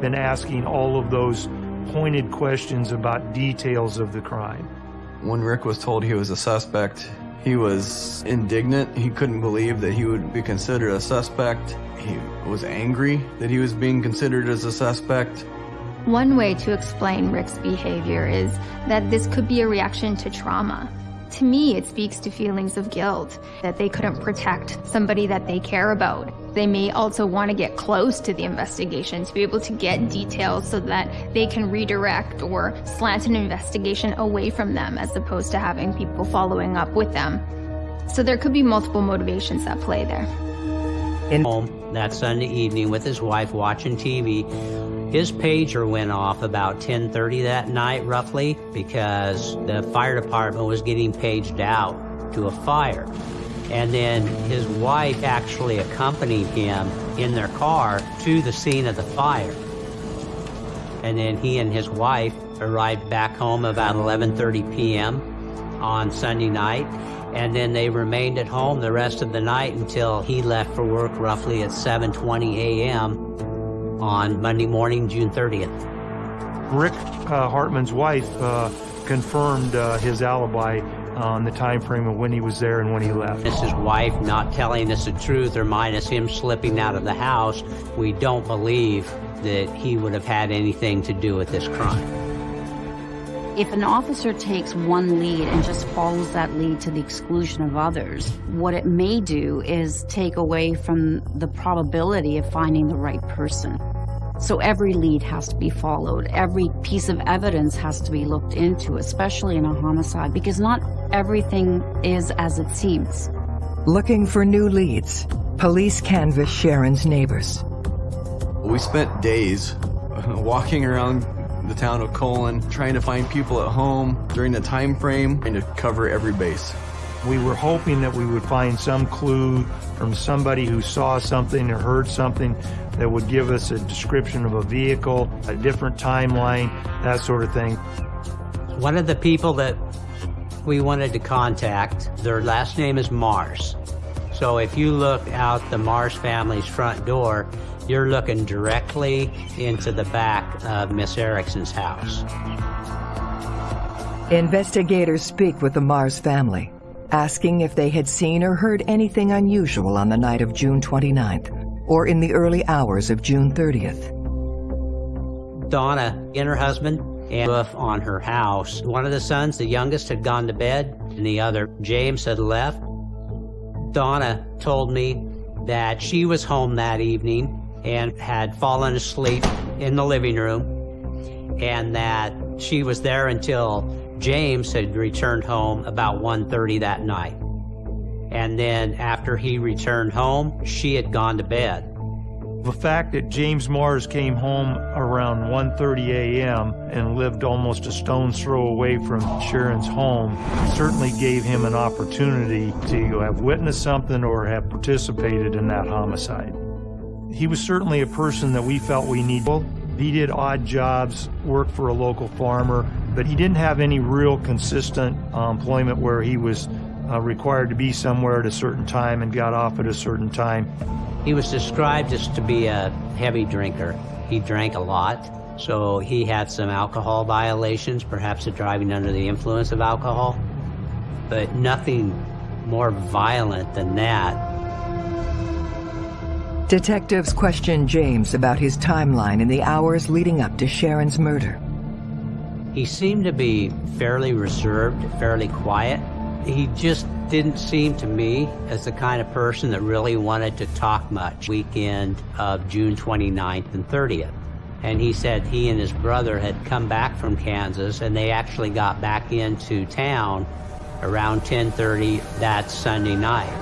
been asking all of those pointed questions about details of the crime. When Rick was told he was a suspect, he was indignant. He couldn't believe that he would be considered a suspect. He was angry that he was being considered as a suspect. One way to explain Rick's behavior is that this could be a reaction to trauma. To me, it speaks to feelings of guilt, that they couldn't protect somebody that they care about. They may also want to get close to the investigation to be able to get details so that they can redirect or slant an investigation away from them as opposed to having people following up with them. So there could be multiple motivations at play there. In home that Sunday evening with his wife watching TV, his pager went off about 10.30 that night, roughly, because the fire department was getting paged out to a fire. And then his wife actually accompanied him in their car to the scene of the fire. And then he and his wife arrived back home about 11.30 p.m. on Sunday night. And then they remained at home the rest of the night until he left for work roughly at 7.20 a.m on Monday morning, June 30th. Rick uh, Hartman's wife uh, confirmed uh, his alibi on the time frame of when he was there and when he left. This his wife not telling us the truth or minus him slipping out of the house. We don't believe that he would have had anything to do with this crime. If an officer takes one lead and just follows that lead to the exclusion of others, what it may do is take away from the probability of finding the right person. So every lead has to be followed. Every piece of evidence has to be looked into, especially in a homicide, because not everything is as it seems. Looking for new leads, police canvass Sharon's neighbors. We spent days uh, walking around the town of Colon, trying to find people at home during the time frame and to cover every base. We were hoping that we would find some clue from somebody who saw something or heard something that would give us a description of a vehicle, a different timeline, that sort of thing. One of the people that we wanted to contact, their last name is Mars. So if you look out the Mars family's front door, you're looking directly into the back of Miss Erickson's house. Investigators speak with the Mars family, asking if they had seen or heard anything unusual on the night of June 29th or in the early hours of June 30th. Donna and her husband and roof on her house. One of the sons, the youngest, had gone to bed, and the other, James, had left. Donna told me that she was home that evening and had fallen asleep in the living room and that she was there until James had returned home about 1.30 that night. And then after he returned home, she had gone to bed. The fact that James Mars came home around 1.30 a.m. and lived almost a stone's throw away from Sharon's home certainly gave him an opportunity to have witnessed something or have participated in that homicide. He was certainly a person that we felt we needed. He did odd jobs, worked for a local farmer, but he didn't have any real consistent uh, employment where he was uh, required to be somewhere at a certain time and got off at a certain time. He was described as to be a heavy drinker. He drank a lot, so he had some alcohol violations, perhaps of driving under the influence of alcohol, but nothing more violent than that. Detectives questioned James about his timeline in the hours leading up to Sharon's murder. He seemed to be fairly reserved, fairly quiet. He just didn't seem to me as the kind of person that really wanted to talk much weekend of June 29th and 30th. And he said he and his brother had come back from Kansas and they actually got back into town around 10.30 that Sunday night.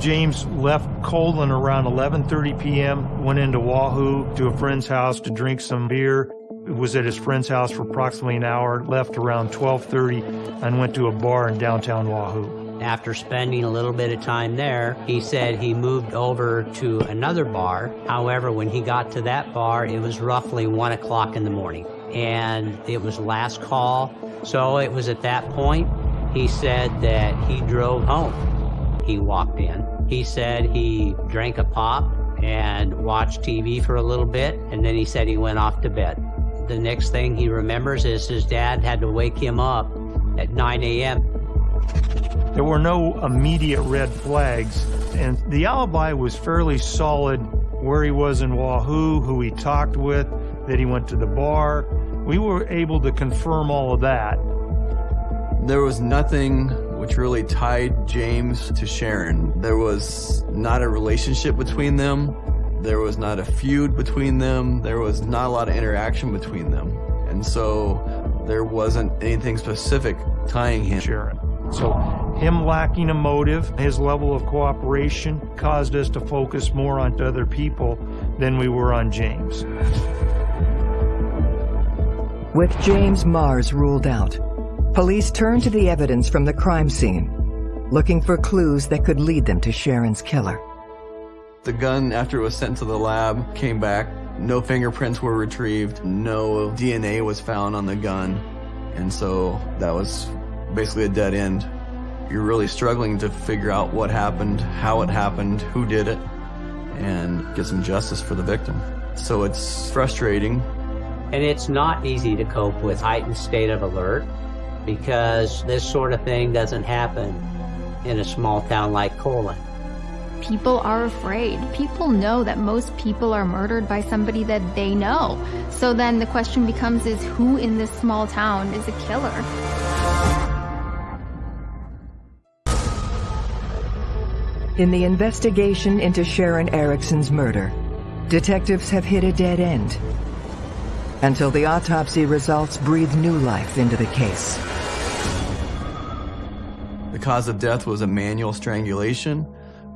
James left Colon around 11.30 p.m., went into Wahoo to a friend's house to drink some beer, was at his friend's house for approximately an hour, left around 12.30, and went to a bar in downtown Wahoo. After spending a little bit of time there, he said he moved over to another bar. However, when he got to that bar, it was roughly 1 o'clock in the morning, and it was last call. So it was at that point, he said that he drove home. He walked in. He said he drank a pop and watched TV for a little bit, and then he said he went off to bed. The next thing he remembers is his dad had to wake him up at 9 a.m. There were no immediate red flags, and the alibi was fairly solid where he was in Wahoo, who he talked with, that he went to the bar. We were able to confirm all of that. There was nothing which really tied James to Sharon. There was not a relationship between them. There was not a feud between them. There was not a lot of interaction between them. And so there wasn't anything specific tying him. Sharon. So him lacking a motive, his level of cooperation caused us to focus more on other people than we were on James. With James Mars ruled out, police turned to the evidence from the crime scene, looking for clues that could lead them to Sharon's killer. The gun, after it was sent to the lab, came back. No fingerprints were retrieved. No DNA was found on the gun. And so that was basically a dead end. You're really struggling to figure out what happened, how it happened, who did it, and get some justice for the victim. So it's frustrating. And it's not easy to cope with heightened state of alert because this sort of thing doesn't happen in a small town like Colon. People are afraid. People know that most people are murdered by somebody that they know. So then the question becomes is who in this small town is a killer? In the investigation into Sharon Erickson's murder, detectives have hit a dead end until the autopsy results breathe new life into the case. The cause of death was a manual strangulation.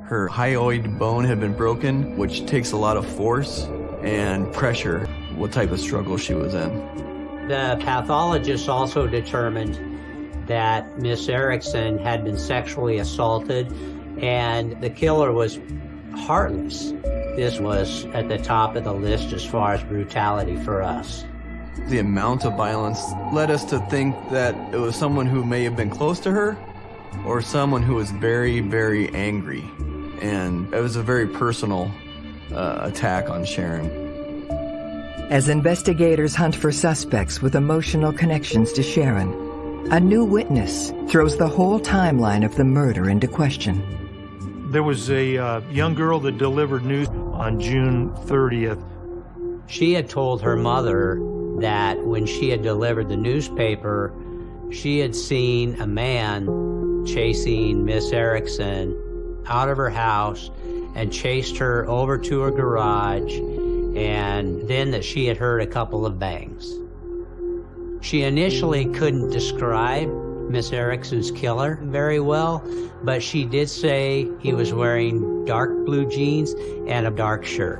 Her hyoid bone had been broken, which takes a lot of force and pressure, what type of struggle she was in. The pathologist also determined that Miss Erickson had been sexually assaulted and the killer was heartless. This was at the top of the list as far as brutality for us. The amount of violence led us to think that it was someone who may have been close to her or someone who was very, very angry. And it was a very personal uh, attack on Sharon. As investigators hunt for suspects with emotional connections to Sharon, a new witness throws the whole timeline of the murder into question. There was a uh, young girl that delivered news on June 30th. She had told her mother that when she had delivered the newspaper, she had seen a man chasing Miss Erickson out of her house and chased her over to her garage, and then that she had heard a couple of bangs. She initially couldn't describe Miss Erickson's killer very well, but she did say he was wearing dark blue jeans and a dark shirt.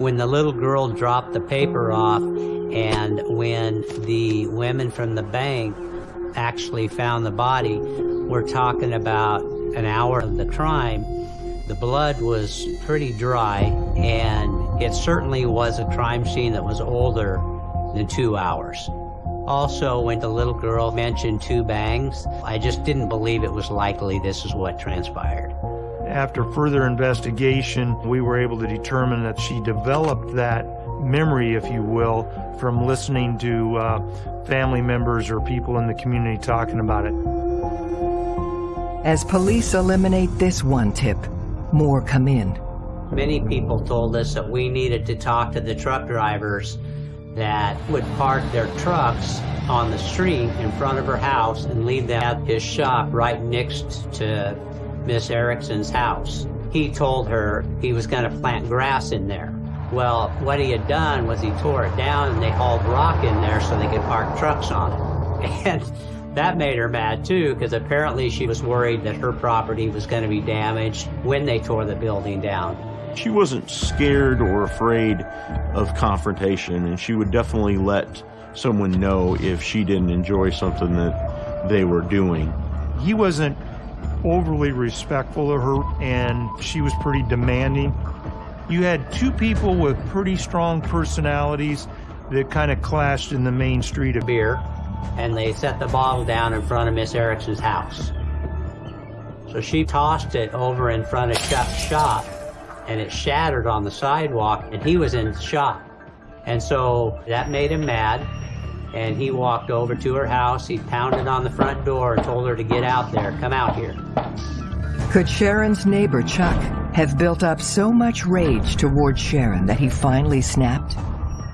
When the little girl dropped the paper off and when the women from the bank actually found the body, we're talking about an hour of the crime. The blood was pretty dry, and it certainly was a crime scene that was older than two hours. Also, when the little girl mentioned two bangs, I just didn't believe it was likely this is what transpired. After further investigation, we were able to determine that she developed that memory, if you will, from listening to uh, family members or people in the community talking about it. As police eliminate this one tip, more come in. Many people told us that we needed to talk to the truck drivers that would park their trucks on the street in front of her house and leave them at his shop right next to Miss Erickson's house. He told her he was going to plant grass in there. Well, what he had done was he tore it down and they hauled rock in there so they could park trucks on it. And that made her mad too, because apparently she was worried that her property was going to be damaged when they tore the building down. She wasn't scared or afraid of confrontation, and she would definitely let someone know if she didn't enjoy something that they were doing. He wasn't overly respectful of her, and she was pretty demanding. You had two people with pretty strong personalities that kind of clashed in the main street of beer, and they set the bottle down in front of Miss Erickson's house. So she tossed it over in front of Chuck's shop, and it shattered on the sidewalk, and he was in shop. And so that made him mad, and he walked over to her house. He pounded on the front door and told her to get out there, come out here. Could Sharon's neighbor, Chuck, have built up so much rage towards Sharon that he finally snapped?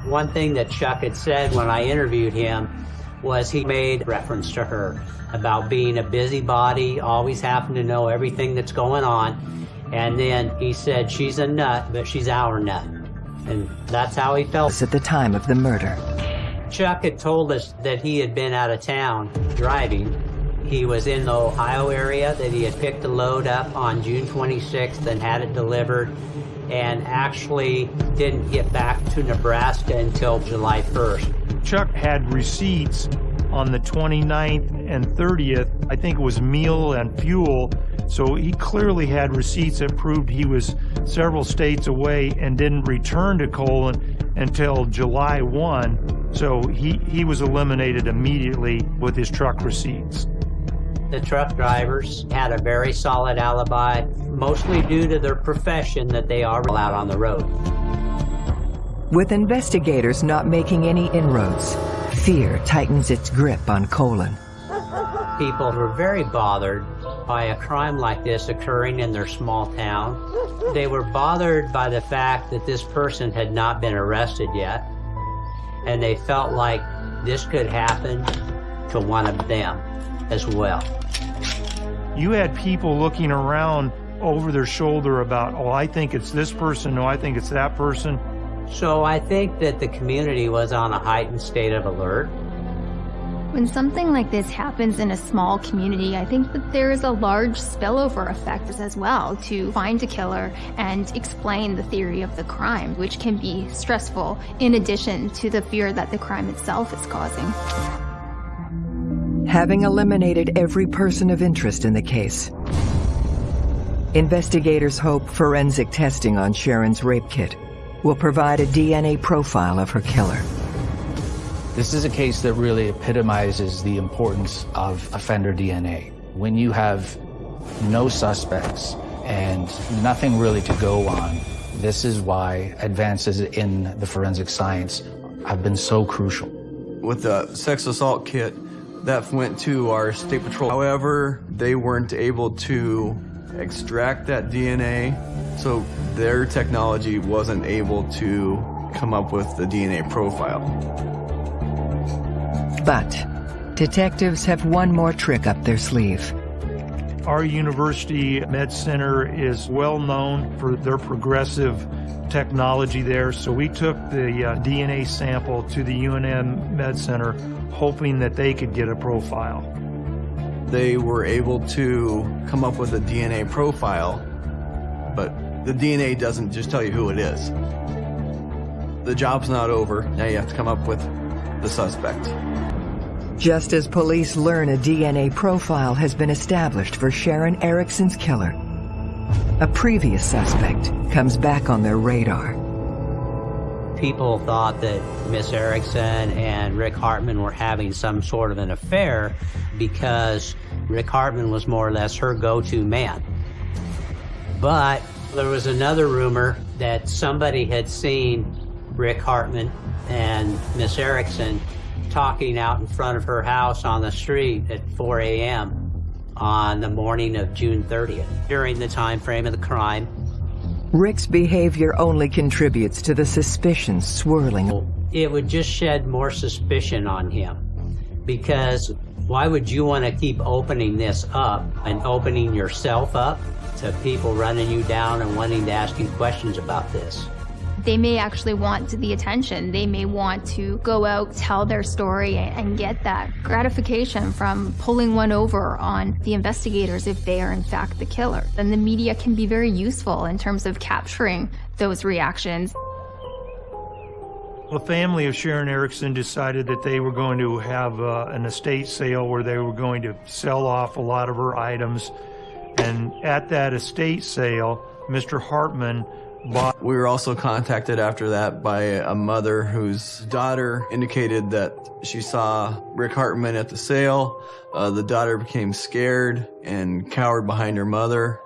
One thing that Chuck had said when I interviewed him was he made reference to her about being a busybody, always having to know everything that's going on. And then he said, she's a nut, but she's our nut. And that's how he felt. At the time of the murder. Chuck had told us that he had been out of town driving. He was in the Ohio area, that he had picked a load up on June 26th and had it delivered, and actually didn't get back to Nebraska until July 1st. Chuck had receipts on the 29th and 30th. I think it was meal and fuel. So he clearly had receipts that proved he was several states away and didn't return to Colon until July 1. So he, he was eliminated immediately with his truck receipts. The truck drivers had a very solid alibi, mostly due to their profession that they are out on the road. With investigators not making any inroads, fear tightens its grip on Colon. People were very bothered by a crime like this occurring in their small town. They were bothered by the fact that this person had not been arrested yet, and they felt like this could happen to one of them as well. You had people looking around over their shoulder about, oh, I think it's this person, no, I think it's that person. So I think that the community was on a heightened state of alert. When something like this happens in a small community, I think that there is a large spillover effect as well to find a killer and explain the theory of the crime, which can be stressful in addition to the fear that the crime itself is causing. Having eliminated every person of interest in the case, investigators hope forensic testing on Sharon's rape kit will provide a DNA profile of her killer. This is a case that really epitomizes the importance of offender DNA. When you have no suspects and nothing really to go on. This is why advances in the forensic science have been so crucial. With the sex assault kit, that went to our state patrol. However, they weren't able to extract that DNA, so their technology wasn't able to come up with the DNA profile. But detectives have one more trick up their sleeve. Our university med center is well known for their progressive technology there, so we took the uh, DNA sample to the UNM Med Center hoping that they could get a profile. They were able to come up with a DNA profile, but the DNA doesn't just tell you who it is. The job's not over. Now you have to come up with the suspect. Just as police learn a DNA profile has been established for Sharon Erickson's killer, a previous suspect comes back on their radar. People thought that Miss Erickson and Rick Hartman were having some sort of an affair because Rick Hartman was more or less her go-to man. But there was another rumor that somebody had seen Rick Hartman and Miss Erickson talking out in front of her house on the street at 4 a.m. on the morning of June 30th, during the time frame of the crime. Rick's behavior only contributes to the suspicions swirling. It would just shed more suspicion on him because why would you want to keep opening this up and opening yourself up to people running you down and wanting to ask you questions about this? They may actually want the attention. They may want to go out, tell their story, and get that gratification from pulling one over on the investigators if they are in fact the killer. And the media can be very useful in terms of capturing those reactions. The family of Sharon Erickson decided that they were going to have uh, an estate sale where they were going to sell off a lot of her items. And at that estate sale, Mr. Hartman bought. We were also contacted after that by a mother whose daughter indicated that she saw Rick Hartman at the sale. Uh, the daughter became scared and cowered behind her mother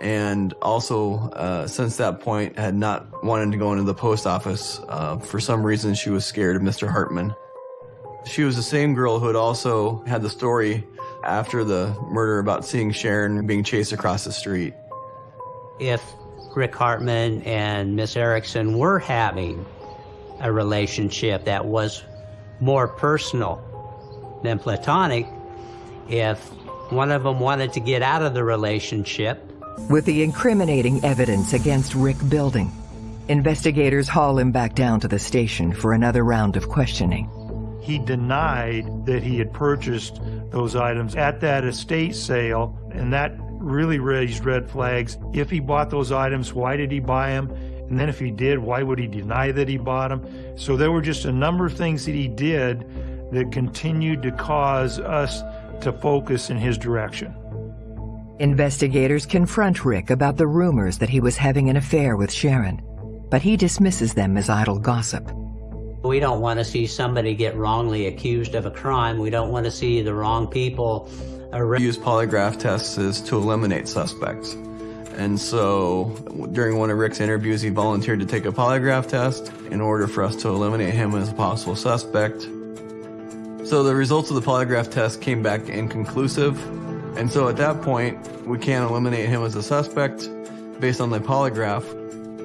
and also uh, since that point had not wanted to go into the post office. Uh, for some reason, she was scared of Mr. Hartman. She was the same girl who had also had the story after the murder about seeing Sharon being chased across the street. If Rick Hartman and Miss Erickson were having a relationship that was more personal than platonic, if one of them wanted to get out of the relationship, with the incriminating evidence against Rick building, investigators haul him back down to the station for another round of questioning. He denied that he had purchased those items at that estate sale, and that really raised red flags. If he bought those items, why did he buy them? And then if he did, why would he deny that he bought them? So there were just a number of things that he did that continued to cause us to focus in his direction. Investigators confront Rick about the rumors that he was having an affair with Sharon, but he dismisses them as idle gossip. We don't want to see somebody get wrongly accused of a crime. We don't want to see the wrong people arrested. Use polygraph tests to eliminate suspects. And so during one of Rick's interviews, he volunteered to take a polygraph test in order for us to eliminate him as a possible suspect. So the results of the polygraph test came back inconclusive. And so at that point, we can't eliminate him as a suspect based on the polygraph.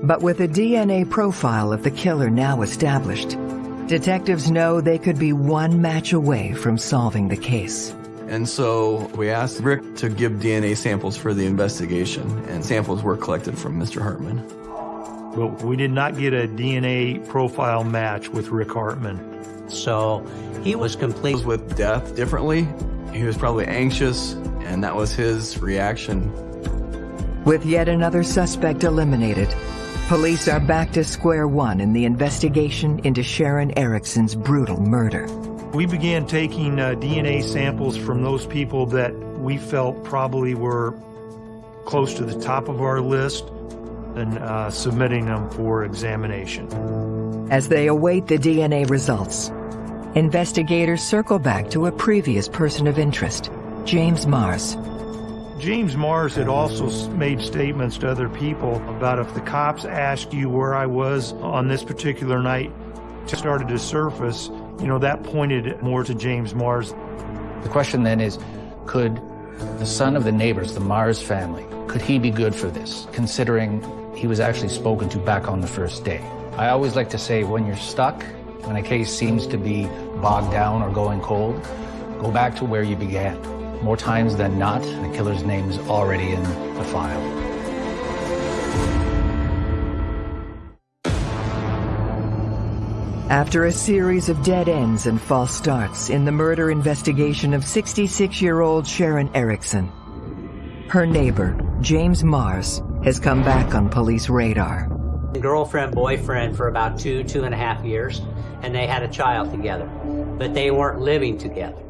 But with a DNA profile of the killer now established, detectives know they could be one match away from solving the case. And so we asked Rick to give DNA samples for the investigation, and samples were collected from Mr. Hartman. But we did not get a DNA profile match with Rick Hartman. So he was complete with death differently. He was probably anxious, and that was his reaction. With yet another suspect eliminated, police are back to square one in the investigation into Sharon Erickson's brutal murder. We began taking uh, DNA samples from those people that we felt probably were close to the top of our list and uh, submitting them for examination. As they await the DNA results, investigators circle back to a previous person of interest, James Mars. James Mars had also made statements to other people about if the cops asked you where I was on this particular night, started to surface, you know, that pointed more to James Mars. The question then is, could the son of the neighbors, the Mars family, could he be good for this, considering he was actually spoken to back on the first day? I always like to say when you're stuck, when a case seems to be bogged down or going cold, go back to where you began. More times than not, the killer's name is already in the file. After a series of dead ends and false starts in the murder investigation of 66-year-old Sharon Erickson, her neighbor, James Mars, has come back on police radar. Girlfriend, boyfriend for about two, two and a half years, and they had a child together, but they weren't living together.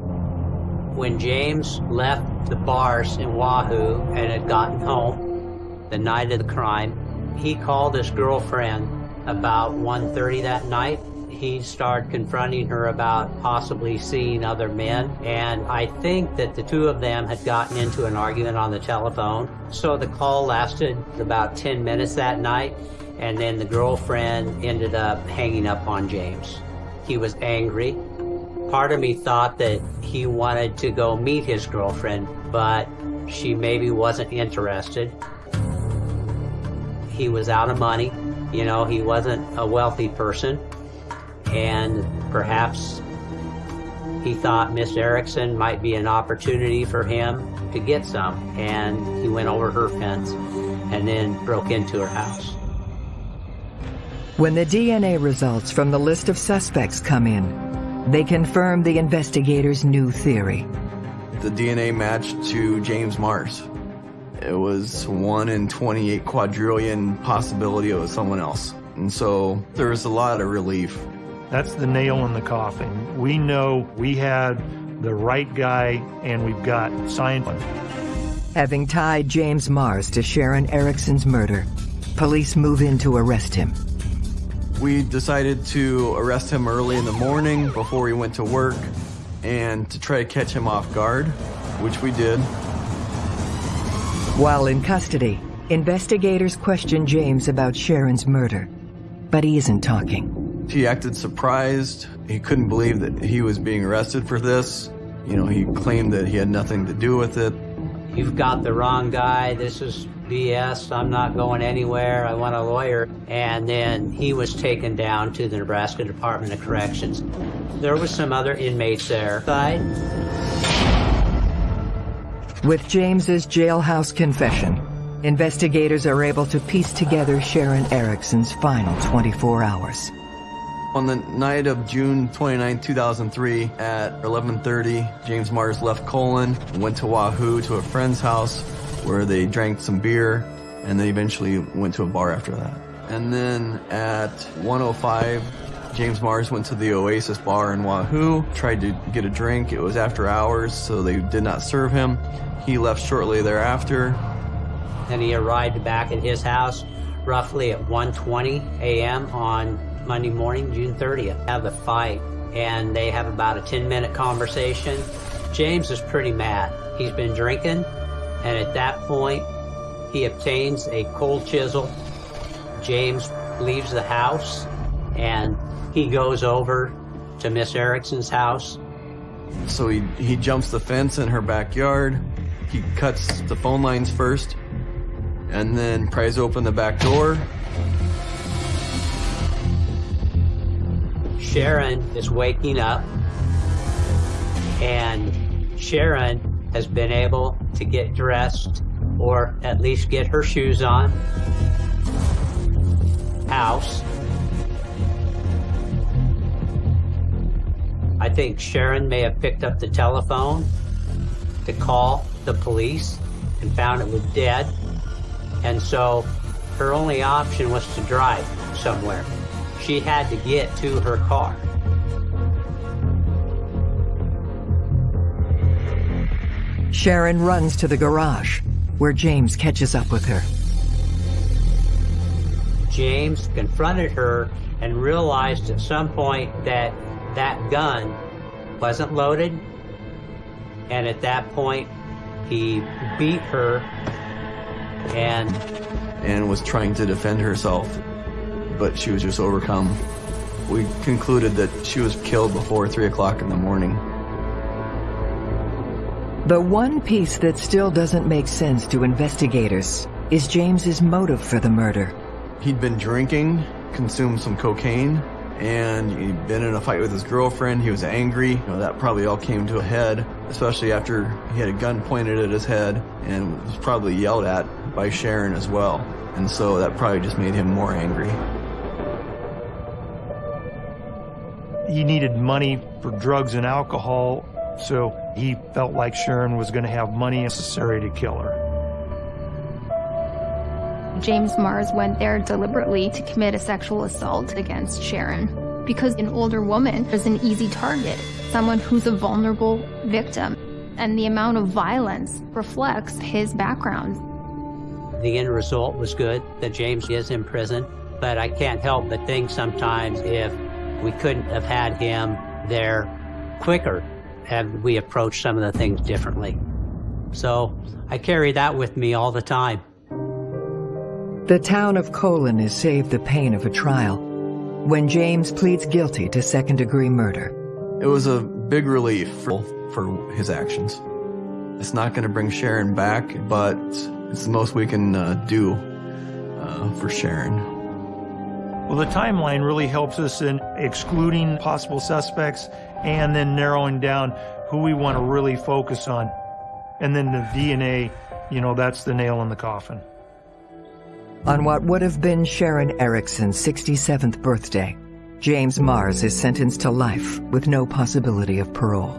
When James left the bars in Wahoo and had gotten home the night of the crime, he called his girlfriend about 1.30 that night he started confronting her about possibly seeing other men. And I think that the two of them had gotten into an argument on the telephone. So the call lasted about 10 minutes that night. And then the girlfriend ended up hanging up on James. He was angry. Part of me thought that he wanted to go meet his girlfriend, but she maybe wasn't interested. He was out of money. You know, he wasn't a wealthy person and perhaps he thought Miss Erickson might be an opportunity for him to get some, and he went over her fence and then broke into her house. When the DNA results from the list of suspects come in, they confirm the investigators' new theory. The DNA matched to James Mars. It was 1 in 28 quadrillion possibility it was someone else. And so there was a lot of relief that's the nail in the coffin. We know we had the right guy and we've got signed. Having tied James Mars to Sharon Erickson's murder, police move in to arrest him. We decided to arrest him early in the morning before he went to work and to try to catch him off guard, which we did. While in custody, investigators question James about Sharon's murder, but he isn't talking. He acted surprised. He couldn't believe that he was being arrested for this. You know, he claimed that he had nothing to do with it. You've got the wrong guy. This is BS. I'm not going anywhere. I want a lawyer. And then he was taken down to the Nebraska Department of Corrections. There was some other inmates there. Side. With James's jailhouse confession, investigators are able to piece together Sharon Erickson's final 24 hours. On the night of June 29, 2003, at 11.30, James Mars left Colon, went to Wahoo to a friend's house where they drank some beer, and they eventually went to a bar after that. And then at 1.05, James Mars went to the Oasis bar in Wahoo, tried to get a drink. It was after hours, so they did not serve him. He left shortly thereafter. And he arrived back at his house roughly at 1.20 a.m. on Monday morning, June 30th, have a fight and they have about a 10 minute conversation. James is pretty mad. He's been drinking and at that point he obtains a cold chisel. James leaves the house and he goes over to Miss Erickson's house. So he, he jumps the fence in her backyard. He cuts the phone lines first and then pries open the back door Sharon is waking up and Sharon has been able to get dressed or at least get her shoes on. House. I think Sharon may have picked up the telephone to call the police and found it was dead. And so her only option was to drive somewhere she had to get to her car. Sharon runs to the garage, where James catches up with her. James confronted her and realized at some point that that gun wasn't loaded. And at that point, He beat her and and was trying to defend herself, but she was just overcome. We concluded that she was killed before 3 o'clock in the morning. The one piece that still doesn't make sense to investigators is James's motive for the murder. He'd been drinking, consumed some cocaine, and he'd been in a fight with his girlfriend. He was angry. You know, that probably all came to a head, especially after he had a gun pointed at his head and was probably yelled at by Sharon as well. And so that probably just made him more angry. He needed money for drugs and alcohol, so he felt like Sharon was going to have money necessary to kill her. James Mars went there deliberately to commit a sexual assault against Sharon because an older woman is an easy target, someone who's a vulnerable victim, and the amount of violence reflects his background. the end result was good that James is in prison, but I can't help but think sometimes if we couldn't have had him there quicker, had we approached some of the things differently. So I carry that with me all the time. The town of Colon is saved the pain of a trial when James pleads guilty to second-degree murder. It was a big relief for, for his actions. It's not going to bring Sharon back, but it's the most we can uh, do uh, for Sharon. Well, the timeline really helps us in excluding possible suspects and then narrowing down who we want to really focus on. And then the DNA, you know, that's the nail in the coffin. On what would have been Sharon Erickson's 67th birthday, James Mars is sentenced to life with no possibility of parole.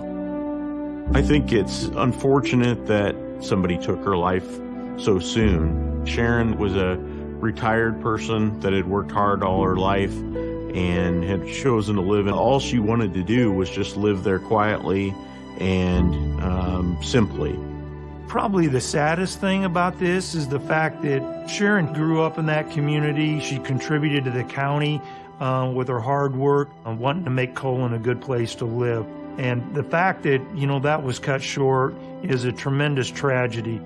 I think it's unfortunate that somebody took her life so soon. Sharon was a retired person that had worked hard all her life and had chosen to live and all she wanted to do was just live there quietly and um, simply. Probably the saddest thing about this is the fact that Sharon grew up in that community. She contributed to the county uh, with her hard work, uh, wanting to make Colon a good place to live. And the fact that, you know, that was cut short is a tremendous tragedy.